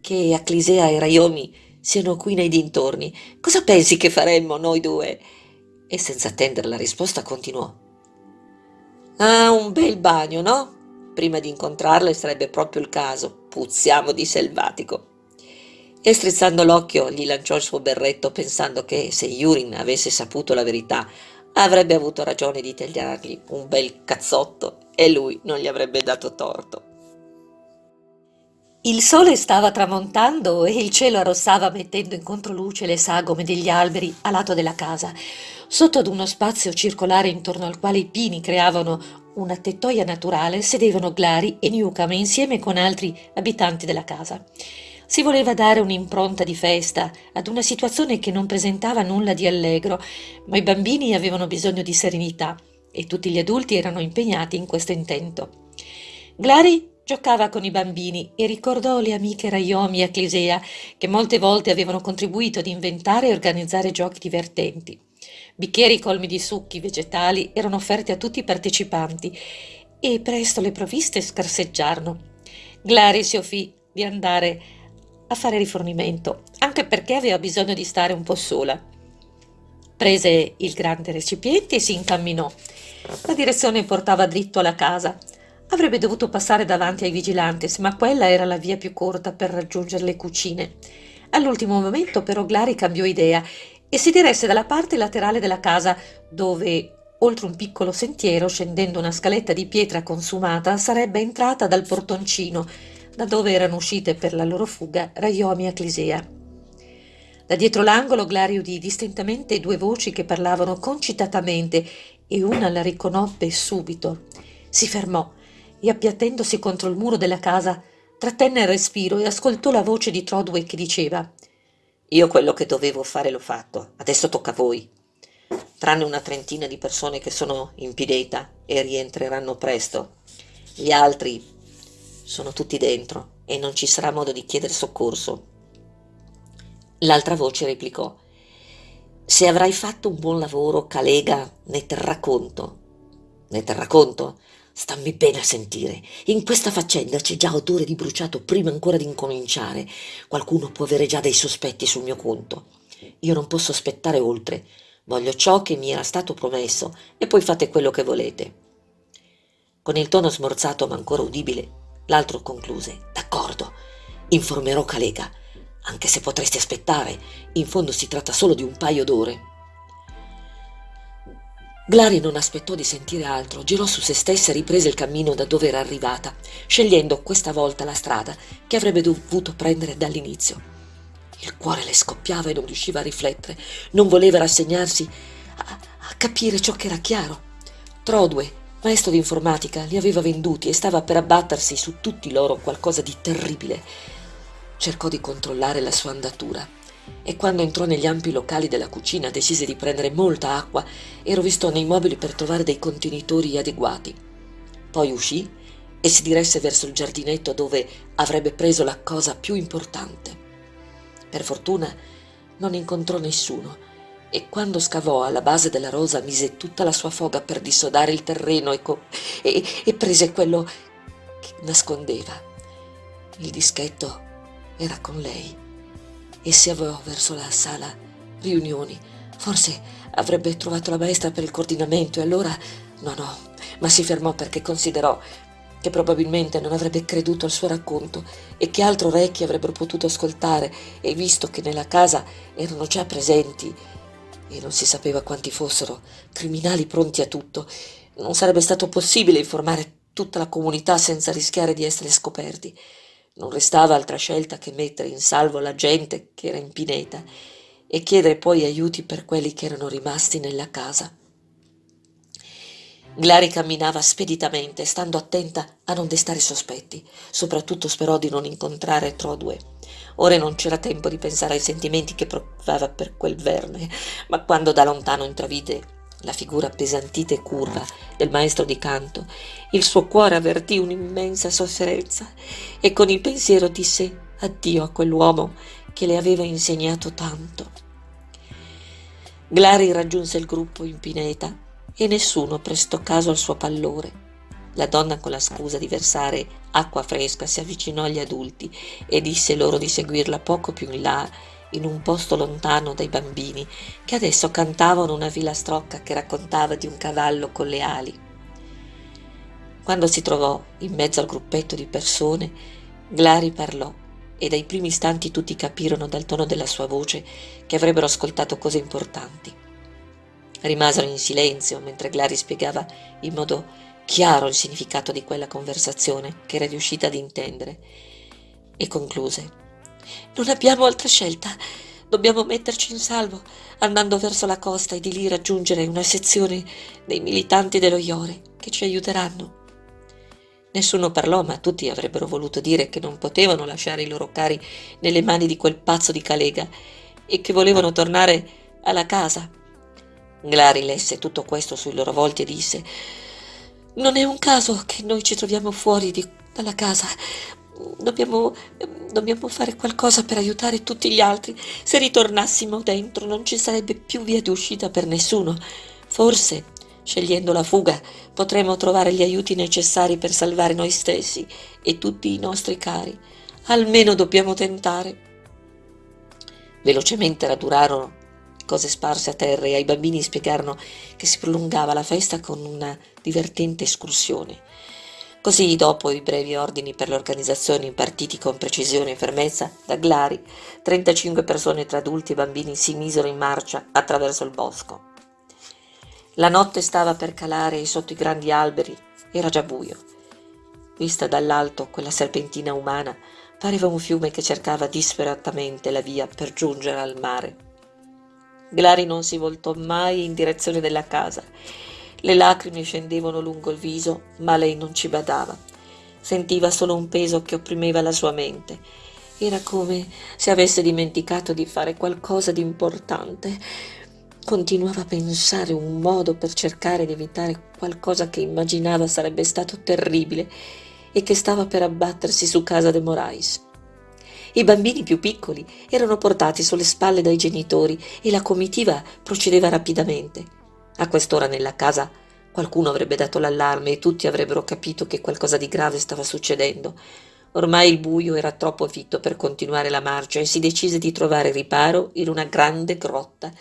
che Aclisea e Raiomi siano qui nei dintorni. Cosa pensi che faremmo noi due? E senza attendere la risposta continuò. Ah, un bel bagno, no? Prima di incontrarle sarebbe proprio il caso. Puzziamo di selvatico. E strizzando l'occhio gli lanciò il suo berretto pensando che se Yurin avesse saputo la verità avrebbe avuto ragione di tagliargli un bel cazzotto e lui non gli avrebbe dato torto. Il sole stava tramontando e il cielo arrossava mettendo in controluce le sagome degli alberi a lato della casa, sotto ad uno spazio circolare intorno al quale i pini creavano una tettoia naturale sedevano Glari e Newcomb insieme con altri abitanti della casa. Si voleva dare un'impronta di festa ad una situazione che non presentava nulla di allegro, ma i bambini avevano bisogno di serenità e tutti gli adulti erano impegnati in questo intento. Glari Giocava con i bambini e ricordò le amiche Raiomi e Aclisea che molte volte avevano contribuito ad inventare e organizzare giochi divertenti. Bicchieri colmi di succhi vegetali erano offerti a tutti i partecipanti e presto le provviste scarseggiarono. Glari si offrì di andare a fare rifornimento, anche perché aveva bisogno di stare un po' sola. Prese il grande recipiente e si incamminò. La direzione portava dritto alla casa. Avrebbe dovuto passare davanti ai vigilantes, ma quella era la via più corta per raggiungere le cucine. All'ultimo momento però Glari cambiò idea e si diresse dalla parte laterale della casa, dove, oltre un piccolo sentiero, scendendo una scaletta di pietra consumata, sarebbe entrata dal portoncino, da dove erano uscite per la loro fuga Raiomi e Clisea. Da dietro l'angolo Glari udì distintamente due voci che parlavano concitatamente e una la riconobbe subito. Si fermò e appiattendosi contro il muro della casa trattenne il respiro e ascoltò la voce di Trodway che diceva io quello che dovevo fare l'ho fatto, adesso tocca a voi. Tranne una trentina di persone che sono in Pideta e rientreranno presto. Gli altri sono tutti dentro e non ci sarà modo di chiedere soccorso. L'altra voce replicò Se avrai fatto un buon lavoro, Calega ne terrà conto. Ne terrà conto? Stammi bene a sentire. In questa faccenda c'è già odore di bruciato prima ancora di incominciare. Qualcuno può avere già dei sospetti sul mio conto. Io non posso aspettare oltre. Voglio ciò che mi era stato promesso e poi fate quello che volete. Con il tono smorzato ma ancora udibile, l'altro concluse. D'accordo, informerò Calega. Anche se potresti aspettare, in fondo si tratta solo di un paio d'ore. Glari non aspettò di sentire altro, girò su se stessa e riprese il cammino da dove era arrivata, scegliendo questa volta la strada che avrebbe dovuto prendere dall'inizio. Il cuore le scoppiava e non riusciva a riflettere, non voleva rassegnarsi a, a capire ciò che era chiaro. Trodue, maestro di informatica, li aveva venduti e stava per abbattersi su tutti loro qualcosa di terribile. Cercò di controllare la sua andatura e quando entrò negli ampi locali della cucina decise di prendere molta acqua e rovistò nei mobili per trovare dei contenitori adeguati. Poi uscì e si diresse verso il giardinetto dove avrebbe preso la cosa più importante. Per fortuna non incontrò nessuno e quando scavò alla base della rosa mise tutta la sua foga per dissodare il terreno e, e, e prese quello che nascondeva. Il dischetto era con lei e si avviò verso la sala riunioni. Forse avrebbe trovato la maestra per il coordinamento e allora... No, no, ma si fermò perché considerò che probabilmente non avrebbe creduto al suo racconto e che altri orecchi avrebbero potuto ascoltare e visto che nella casa erano già presenti e non si sapeva quanti fossero, criminali pronti a tutto, non sarebbe stato possibile informare tutta la comunità senza rischiare di essere scoperti. Non restava altra scelta che mettere in salvo la gente che era in pineta e chiedere poi aiuti per quelli che erano rimasti nella casa. Glari camminava speditamente, stando attenta a non destare sospetti. Soprattutto sperò di non incontrare Trodue. Ora non c'era tempo di pensare ai sentimenti che provava per quel verme, ma quando da lontano intravide la figura appesantita e curva del maestro di canto, il suo cuore avvertì un'immensa sofferenza e con il pensiero disse addio a quell'uomo che le aveva insegnato tanto. Glari raggiunse il gruppo in pineta e nessuno prestò caso al suo pallore. La donna con la scusa di versare acqua fresca si avvicinò agli adulti e disse loro di seguirla poco più in là in un posto lontano dai bambini che adesso cantavano una filastrocca che raccontava di un cavallo con le ali. Quando si trovò in mezzo al gruppetto di persone, Glari parlò e dai primi istanti tutti capirono dal tono della sua voce che avrebbero ascoltato cose importanti. Rimasero in silenzio mentre Glari spiegava in modo chiaro il significato di quella conversazione che era riuscita ad intendere e concluse non abbiamo altra scelta. Dobbiamo metterci in salvo, andando verso la costa e di lì raggiungere una sezione dei militanti dello Iore che ci aiuteranno. Nessuno parlò, ma tutti avrebbero voluto dire che non potevano lasciare i loro cari nelle mani di quel pazzo di Calega e che volevano tornare alla casa. Glari lesse tutto questo sui loro volti e disse Non è un caso che noi ci troviamo fuori di, dalla casa. Dobbiamo, dobbiamo fare qualcosa per aiutare tutti gli altri. Se ritornassimo dentro non ci sarebbe più via di uscita per nessuno. Forse, scegliendo la fuga, potremo trovare gli aiuti necessari per salvare noi stessi e tutti i nostri cari. Almeno dobbiamo tentare. Velocemente radurarono cose sparse a terra e ai bambini spiegarono che si prolungava la festa con una divertente escursione. Così, dopo i brevi ordini per l'organizzazione impartiti con precisione e fermezza da Glari, 35 persone tra adulti e bambini si misero in marcia attraverso il bosco. La notte stava per calare e sotto i grandi alberi era già buio. Vista dall'alto, quella serpentina umana pareva un fiume che cercava disperatamente la via per giungere al mare. Glari non si voltò mai in direzione della casa le lacrime scendevano lungo il viso, ma lei non ci badava. Sentiva solo un peso che opprimeva la sua mente. Era come se avesse dimenticato di fare qualcosa di importante. Continuava a pensare un modo per cercare di evitare qualcosa che immaginava sarebbe stato terribile e che stava per abbattersi su casa de Morais. I bambini più piccoli erano portati sulle spalle dai genitori e la comitiva procedeva rapidamente. A quest'ora nella casa qualcuno avrebbe dato l'allarme e tutti avrebbero capito che qualcosa di grave stava succedendo. Ormai il buio era troppo fitto per continuare la marcia e si decise di trovare riparo in una grande grotta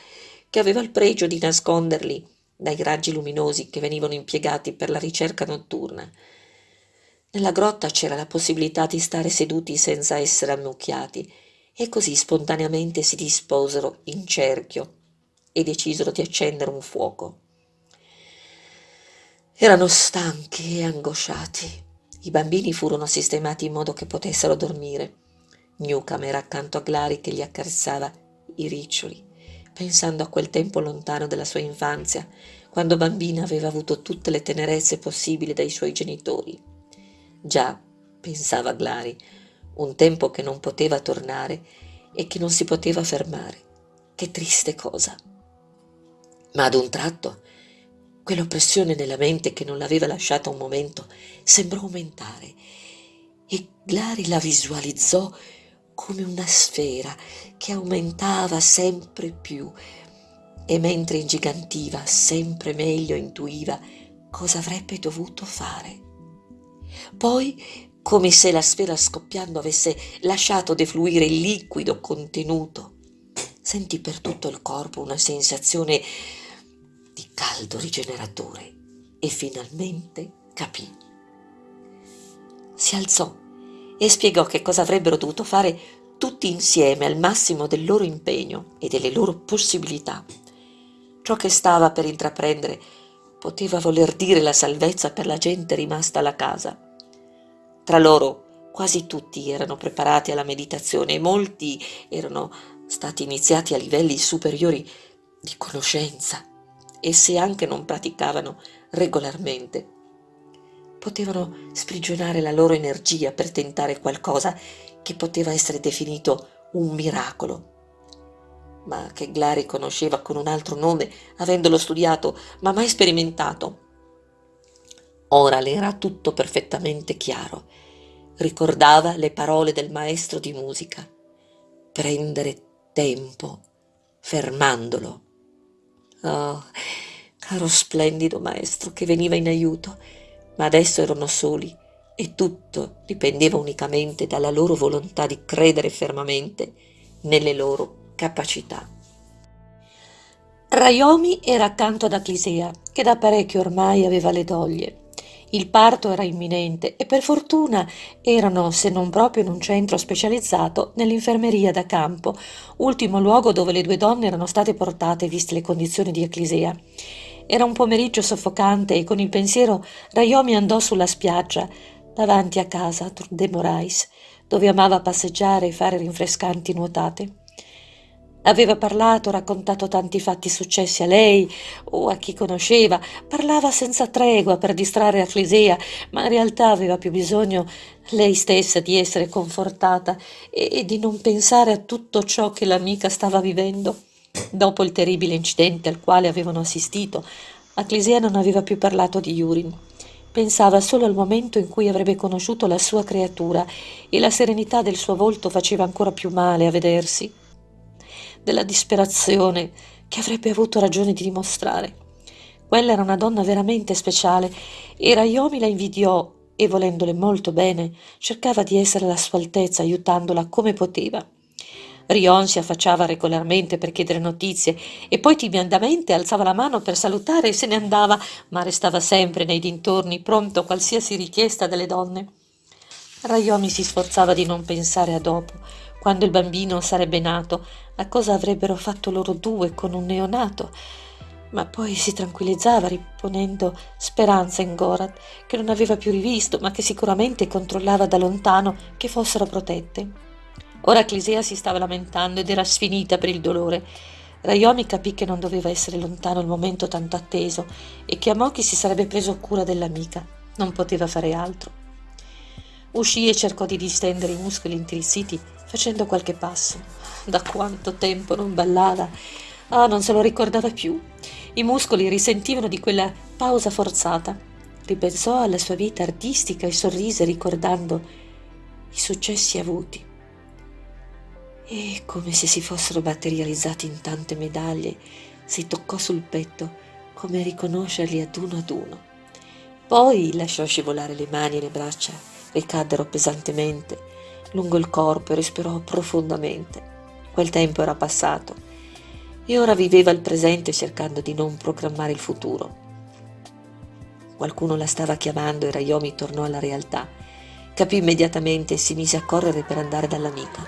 che aveva il pregio di nasconderli dai raggi luminosi che venivano impiegati per la ricerca notturna. Nella grotta c'era la possibilità di stare seduti senza essere ammucchiati e così spontaneamente si disposero in cerchio e decisero di accendere un fuoco. Erano stanchi e angosciati. I bambini furono sistemati in modo che potessero dormire. Newcam era accanto a Glari che gli accarezzava i riccioli, pensando a quel tempo lontano della sua infanzia, quando bambina aveva avuto tutte le tenerezze possibili dai suoi genitori. Già, pensava Glari, un tempo che non poteva tornare e che non si poteva fermare. Che triste cosa ma ad un tratto quell'oppressione nella mente che non l'aveva lasciata un momento sembrò aumentare e Glari la visualizzò come una sfera che aumentava sempre più e mentre ingigantiva sempre meglio intuiva cosa avrebbe dovuto fare. Poi, come se la sfera scoppiando avesse lasciato defluire il liquido contenuto, sentì per tutto il corpo una sensazione caldo rigeneratore e finalmente capì. Si alzò e spiegò che cosa avrebbero dovuto fare tutti insieme al massimo del loro impegno e delle loro possibilità. Ciò che stava per intraprendere poteva voler dire la salvezza per la gente rimasta alla casa. Tra loro quasi tutti erano preparati alla meditazione e molti erano stati iniziati a livelli superiori di conoscenza e se anche non praticavano regolarmente, potevano sprigionare la loro energia per tentare qualcosa che poteva essere definito un miracolo, ma che Glari conosceva con un altro nome, avendolo studiato, ma mai sperimentato. Ora le era tutto perfettamente chiaro. Ricordava le parole del maestro di musica. Prendere tempo, fermandolo. Oh, caro splendido maestro che veniva in aiuto, ma adesso erano soli e tutto dipendeva unicamente dalla loro volontà di credere fermamente nelle loro capacità. Raiomi era accanto ad Aclisea, che da parecchio ormai aveva le doglie. Il parto era imminente e per fortuna erano, se non proprio in un centro specializzato, nell'infermeria da campo, ultimo luogo dove le due donne erano state portate viste le condizioni di Eclisea. Era un pomeriggio soffocante e con il pensiero Raiomi andò sulla spiaggia, davanti a casa de Morais, dove amava passeggiare e fare rinfrescanti nuotate. Aveva parlato, raccontato tanti fatti successi a lei o a chi conosceva, parlava senza tregua per distrarre Aclisea, ma in realtà aveva più bisogno lei stessa di essere confortata e, di non pensare a tutto ciò che l'amica stava vivendo. Dopo il terribile incidente al quale avevano assistito, Aclisea non aveva più parlato di Yurin. Pensava solo al momento in cui avrebbe conosciuto la sua creatura e la serenità del suo volto faceva ancora più male a vedersi della disperazione che avrebbe avuto ragione di dimostrare. Quella era una donna veramente speciale e Raiomi la invidiò e volendole molto bene cercava di essere alla sua altezza aiutandola come poteva. Rion si affacciava regolarmente per chiedere notizie e poi timidamente alzava la mano per salutare e se ne andava, ma restava sempre nei dintorni pronto a qualsiasi richiesta delle donne. Rayomi si sforzava di non pensare a dopo, quando il bambino sarebbe nato, a cosa avrebbero fatto loro due con un neonato ma poi si tranquillizzava riponendo speranza in Gorat, che non aveva più rivisto, ma che sicuramente controllava da lontano che fossero protette. Ora Clisea si stava lamentando ed era sfinita per il dolore. Rayomi capì che non doveva essere lontano il momento tanto atteso e che Amoki si sarebbe preso cura dell'amica. Non poteva fare altro. Uscì e cercò di distendere i muscoli intirissiti facendo qualche passo. Da quanto tempo non ballava! Ah, non se lo ricordava più. I muscoli risentivano di quella pausa forzata. Ripensò alla sua vita artistica e sorrise ricordando i successi avuti. E come se si fossero materializzati in tante medaglie, si toccò sul petto come riconoscerli ad uno ad uno. Poi lasciò scivolare le mani e le braccia, ricaddero pesantemente lungo il corpo e respirò profondamente. Quel tempo era passato e ora viveva il presente cercando di non programmare il futuro. Qualcuno la stava chiamando e Rayomi tornò alla realtà. Capì immediatamente e si mise a correre per andare dall'amica.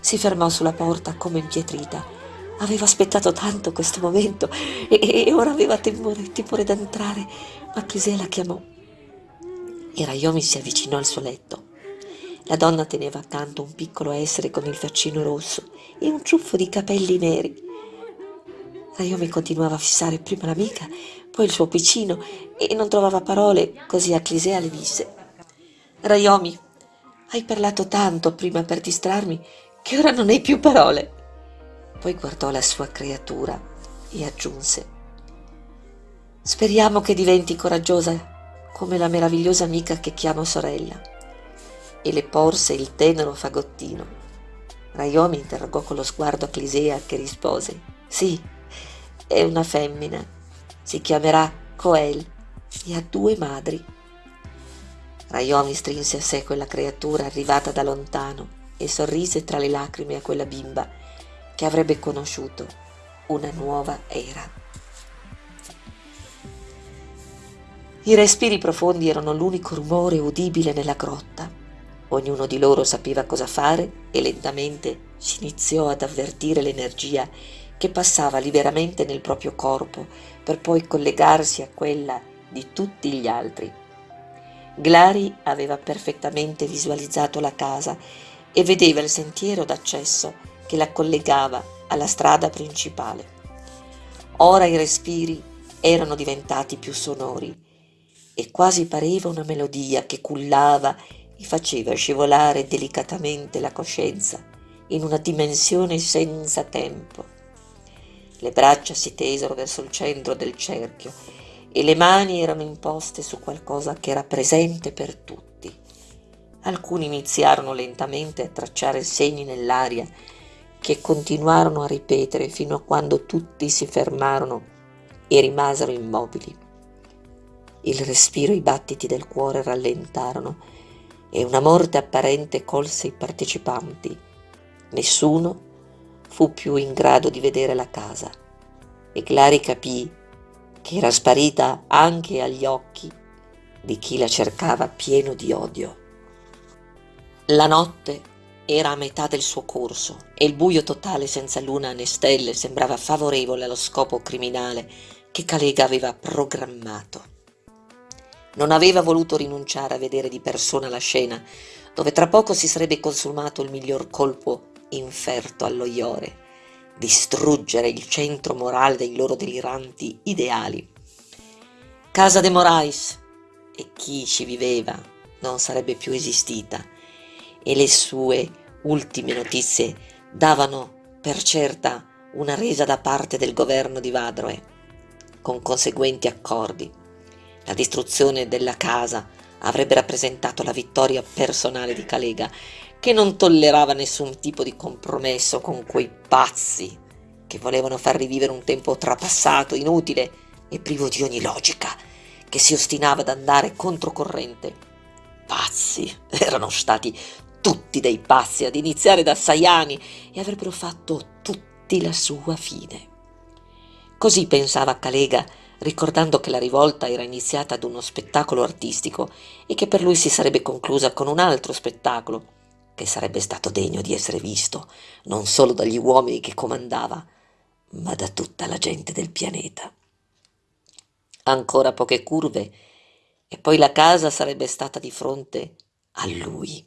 Si fermò sulla porta come impietrita. Aveva aspettato tanto questo momento e, e ora aveva timore, timore d'entrare, ma Crisè la chiamò. E Rayomi si avvicinò al suo letto. La donna teneva accanto un piccolo essere con il faccino rosso e un ciuffo di capelli neri. Naomi continuava a fissare prima l'amica, poi il suo piccino e non trovava parole, così a Clisea le disse Rayomi, hai parlato tanto prima per distrarmi che ora non hai più parole. Poi guardò la sua creatura e aggiunse Speriamo che diventi coraggiosa come la meravigliosa amica che chiamo sorella. E le porse il tenero fagottino. Rayomi interrogò con lo sguardo Clisea che rispose Sì, è una femmina. Si chiamerà Coel e ha due madri. Rayomi strinse a sé quella creatura arrivata da lontano e sorrise tra le lacrime a quella bimba che avrebbe conosciuto una nuova era. I respiri profondi erano l'unico rumore udibile nella grotta. Ognuno di loro sapeva cosa fare e lentamente si iniziò ad avvertire l'energia che passava liberamente nel proprio corpo per poi collegarsi a quella di tutti gli altri. Glari aveva perfettamente visualizzato la casa e vedeva il sentiero d'accesso che la collegava alla strada principale. Ora i respiri erano diventati più sonori e quasi pareva una melodia che cullava e faceva scivolare delicatamente la coscienza in una dimensione senza tempo le braccia si tesero verso il centro del cerchio e le mani erano imposte su qualcosa che era presente per tutti. Alcuni iniziarono lentamente a tracciare segni nell'aria che continuarono a ripetere fino a quando tutti si fermarono e rimasero immobili. Il respiro e i battiti del cuore rallentarono e una morte apparente colse i partecipanti. Nessuno fu più in grado di vedere la casa e Clary capì che era sparita anche agli occhi di chi la cercava pieno di odio. La notte era a metà del suo corso e il buio totale senza luna né stelle sembrava favorevole allo scopo criminale che Calega aveva programmato. Non aveva voluto rinunciare a vedere di persona la scena, dove tra poco si sarebbe consumato il miglior colpo inferto allo Iore, distruggere il centro morale dei loro deliranti ideali. Casa de Morais e chi ci viveva non sarebbe più esistita e le sue ultime notizie davano per certa una resa da parte del governo di Vadroe, con conseguenti accordi. La distruzione della casa avrebbe rappresentato la vittoria personale di Calega che non tollerava nessun tipo di compromesso con quei pazzi che volevano far rivivere un tempo trapassato, inutile e privo di ogni logica, che si ostinava ad andare controcorrente. pazzi, erano stati tutti dei pazzi, ad iniziare da sei anni, e avrebbero fatto tutti la sua fine. Così pensava Calega, ricordando che la rivolta era iniziata ad uno spettacolo artistico e che per lui si sarebbe conclusa con un altro spettacolo, che sarebbe stato degno di essere visto non solo dagli uomini che comandava, ma da tutta la gente del pianeta. Ancora poche curve e poi la casa sarebbe stata di fronte a lui.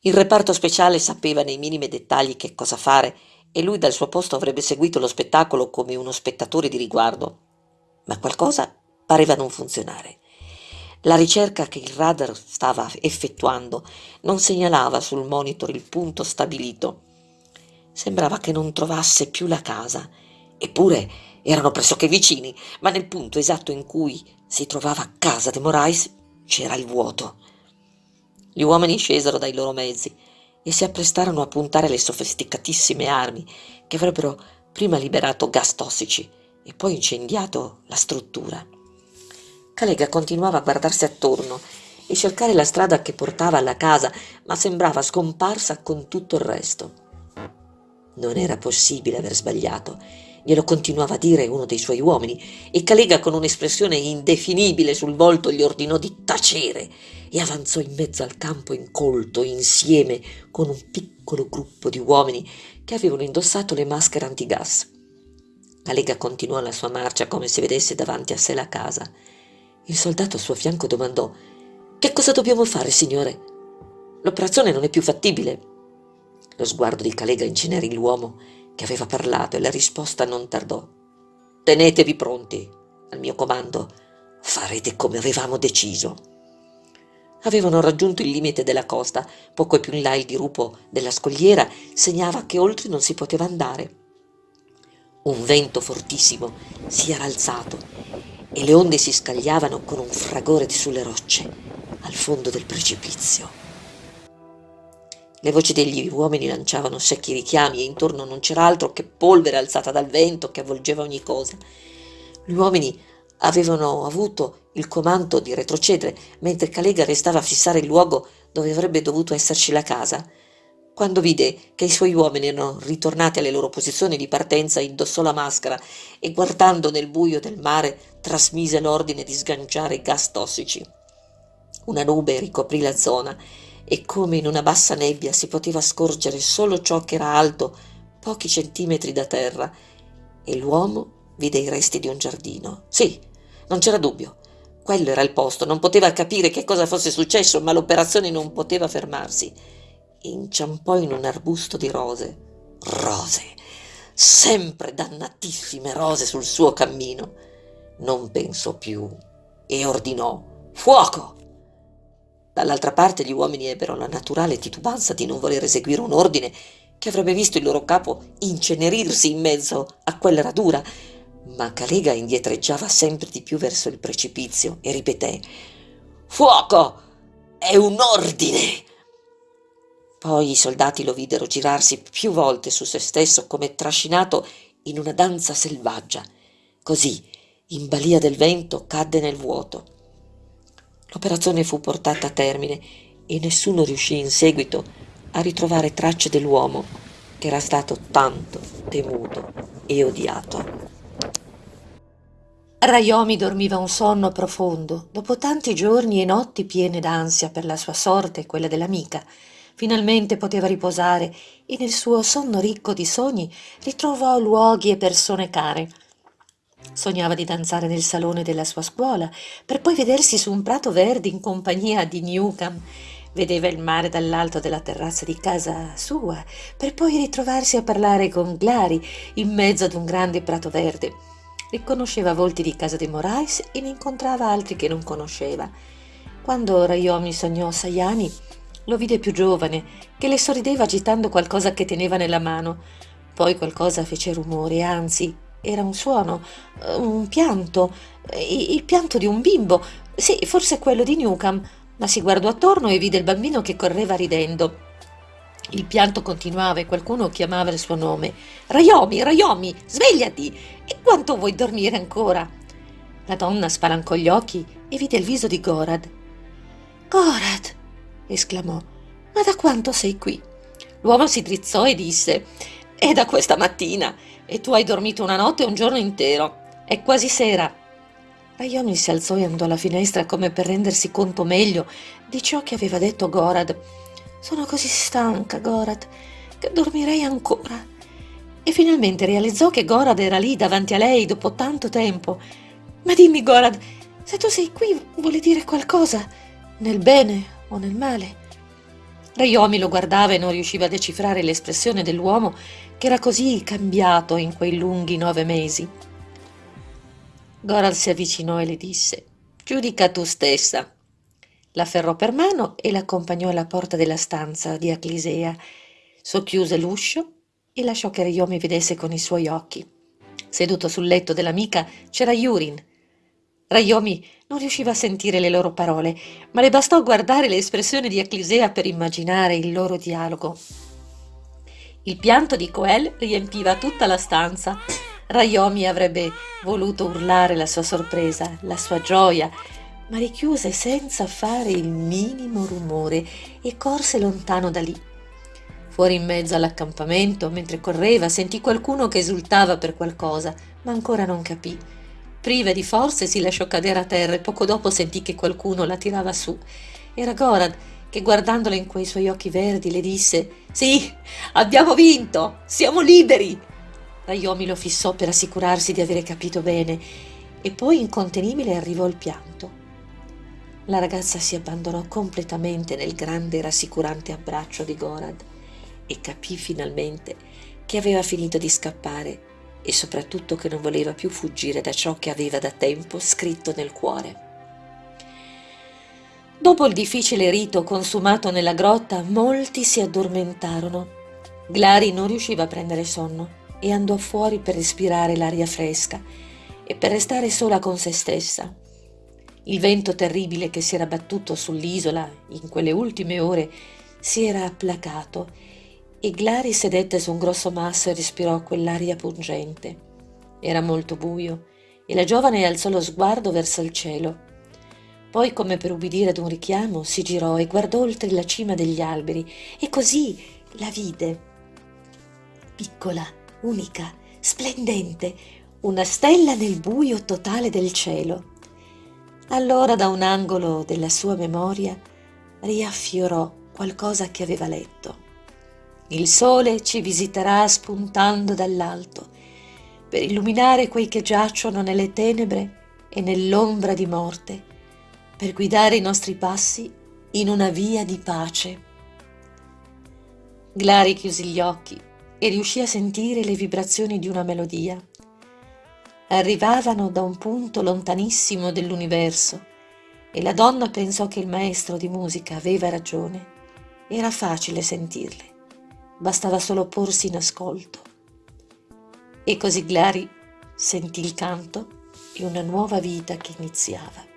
Il reparto speciale sapeva nei minimi dettagli che cosa fare e lui dal suo posto avrebbe seguito lo spettacolo come uno spettatore di riguardo. Ma qualcosa pareva non funzionare. La ricerca che il radar stava effettuando non segnalava sul monitor il punto stabilito. Sembrava che non trovasse più la casa, eppure erano pressoché vicini, ma nel punto esatto in cui si trovava casa de Morais c'era il vuoto. Gli uomini scesero dai loro mezzi e si apprestarono a puntare le sofisticatissime armi che avrebbero prima liberato gas tossici e poi incendiato la struttura. Calega continuava a guardarsi attorno e cercare la strada che portava alla casa, ma sembrava scomparsa con tutto il resto. Non era possibile aver sbagliato, glielo continuava a dire uno dei suoi uomini, e Calega con un'espressione indefinibile sul volto gli ordinò di tacere e avanzò in mezzo al campo incolto insieme con un piccolo gruppo di uomini che avevano indossato le maschere antigas. Calega continuò la sua marcia come se vedesse davanti a sé la casa il soldato al suo fianco domandò Che cosa dobbiamo fare, signore? L'operazione non è più fattibile. Lo sguardo di Calega incinerì l'uomo che aveva parlato e la risposta non tardò. Tenetevi pronti. Al mio comando farete come avevamo deciso. Avevano raggiunto il limite della costa, poco più in là il dirupo della scogliera segnava che oltre non si poteva andare. Un vento fortissimo si era alzato e le onde si scagliavano con un fragore sulle rocce al fondo del precipizio. Le voci degli uomini lanciavano secchi richiami e intorno non c'era altro che polvere alzata dal vento che avvolgeva ogni cosa. Gli uomini avevano avuto il comando di retrocedere mentre Calega restava a fissare il luogo dove avrebbe dovuto esserci la casa. Quando vide che i suoi uomini erano ritornati alle loro posizioni di partenza, indossò la maschera e guardando nel buio del mare trasmise l'ordine di sganciare i gas tossici. Una nube ricoprì la zona e come in una bassa nebbia si poteva scorgere solo ciò che era alto pochi centimetri da terra e l'uomo vide i resti di un giardino. Sì, non c'era dubbio. Quello era il posto, non poteva capire che cosa fosse successo, ma l'operazione non poteva fermarsi inciampò in un arbusto di rose. Rose, sempre dannatissime rose sul suo cammino. Non pensò più e ordinò fuoco. Dall'altra parte gli uomini ebbero la naturale titubanza di non voler eseguire un ordine che avrebbe visto il loro capo incenerirsi in mezzo a quella radura, ma Calega indietreggiava sempre di più verso il precipizio e ripeté Fuoco! È un ordine! Poi i soldati lo videro girarsi più volte su se stesso come trascinato in una danza selvaggia. Così, in balia del vento, cadde nel vuoto. L'operazione fu portata a termine e nessuno riuscì in seguito a ritrovare tracce dell'uomo che era stato tanto temuto e odiato. Rayomi dormiva un sonno profondo dopo tanti giorni e notti piene d'ansia per la sua sorte e quella dell'amica finalmente poteva riposare e nel suo sonno ricco di sogni ritrovò luoghi e persone care. Sognava di danzare nel salone della sua scuola, per poi vedersi su un prato verde in compagnia di Newcomb. Vedeva il mare dall'alto della terrazza di casa sua, per poi ritrovarsi a parlare con Glari in mezzo ad un grande prato verde. Riconosceva volti di casa di Morais e ne incontrava altri che non conosceva. Quando Rayomi sognò Sayani, lo vide più giovane, che le sorrideva agitando qualcosa che teneva nella mano. Poi qualcosa fece rumore, anzi, era un suono, eh, un pianto, il pianto di un bimbo, sì, forse quello di Newcomb, ma si guardò attorno e vide il bambino che correva ridendo. Il pianto continuava e qualcuno chiamava il suo nome. Rayomi, Rayomi, svegliati! E quanto vuoi dormire ancora? La donna spalancò gli occhi e vide il viso di Gorad. Gorad! Esclamò. Ma da quanto sei qui? L'uomo si drizzò e disse: È da questa mattina, e tu hai dormito una notte e un giorno intero. È quasi sera. Rayomi si alzò e andò alla finestra come per rendersi conto meglio di ciò che aveva detto Gorad. Sono così stanca, Gorad, che dormirei ancora. E finalmente realizzò che Gorad era lì davanti a lei dopo tanto tempo. Ma dimmi, Gorad, se tu sei qui vuole dire qualcosa, nel bene o nel male? Rayomi lo guardava e non riusciva a decifrare l'espressione dell'uomo che era così cambiato in quei lunghi nove mesi. Gorad si avvicinò e le disse: Giudica tu stessa. La ferrò per mano e l'accompagnò alla porta della stanza di Aclisea. Socchiuse l'uscio e lasciò che Rayomi vedesse con i suoi occhi. Seduto sul letto dell'amica c'era Yurin. Rayomi non riusciva a sentire le loro parole, ma le bastò guardare l'espressione di Aclisea per immaginare il loro dialogo. Il pianto di Coel riempiva tutta la stanza. Rayomi avrebbe voluto urlare la sua sorpresa, la sua gioia, ma richiuse senza fare il minimo rumore e corse lontano da lì. Fuori in mezzo all'accampamento, mentre correva, sentì qualcuno che esultava per qualcosa, ma ancora non capì. Priva di forze si lasciò cadere a terra e poco dopo sentì che qualcuno la tirava su. Era Gorad che guardandola in quei suoi occhi verdi le disse Sì, abbiamo vinto, siamo liberi. Rayomi lo fissò per assicurarsi di avere capito bene e poi incontenibile arrivò il pianto. La ragazza si abbandonò completamente nel grande e rassicurante abbraccio di Gorad e capì finalmente che aveva finito di scappare e soprattutto che non voleva più fuggire da ciò che aveva da tempo scritto nel cuore. Dopo il difficile rito consumato nella grotta, molti si addormentarono. Glari non riusciva a prendere sonno e andò fuori per respirare l'aria fresca e per restare sola con se stessa. Il vento terribile che si era battuto sull'isola in quelle ultime ore si era placato e Glari sedette su un grosso masso e respirò quell'aria pungente. Era molto buio e la giovane alzò lo sguardo verso il cielo. Poi, come per ubbidire ad un richiamo, si girò e guardò oltre la cima degli alberi e così la vide. Piccola, unica, splendente, una stella nel buio totale del cielo. Allora da un angolo della sua memoria riaffiorò qualcosa che aveva letto. Il sole ci visiterà spuntando dall'alto per illuminare quei che giacciono nelle tenebre e nell'ombra di morte, per guidare i nostri passi in una via di pace. Glari chiuse gli occhi e riuscì a sentire le vibrazioni di una melodia. Arrivavano da un punto lontanissimo dell'universo e la donna pensò che il maestro di musica aveva ragione. Era facile sentirle bastava solo porsi in ascolto. E così Glari sentì il canto di una nuova vita che iniziava.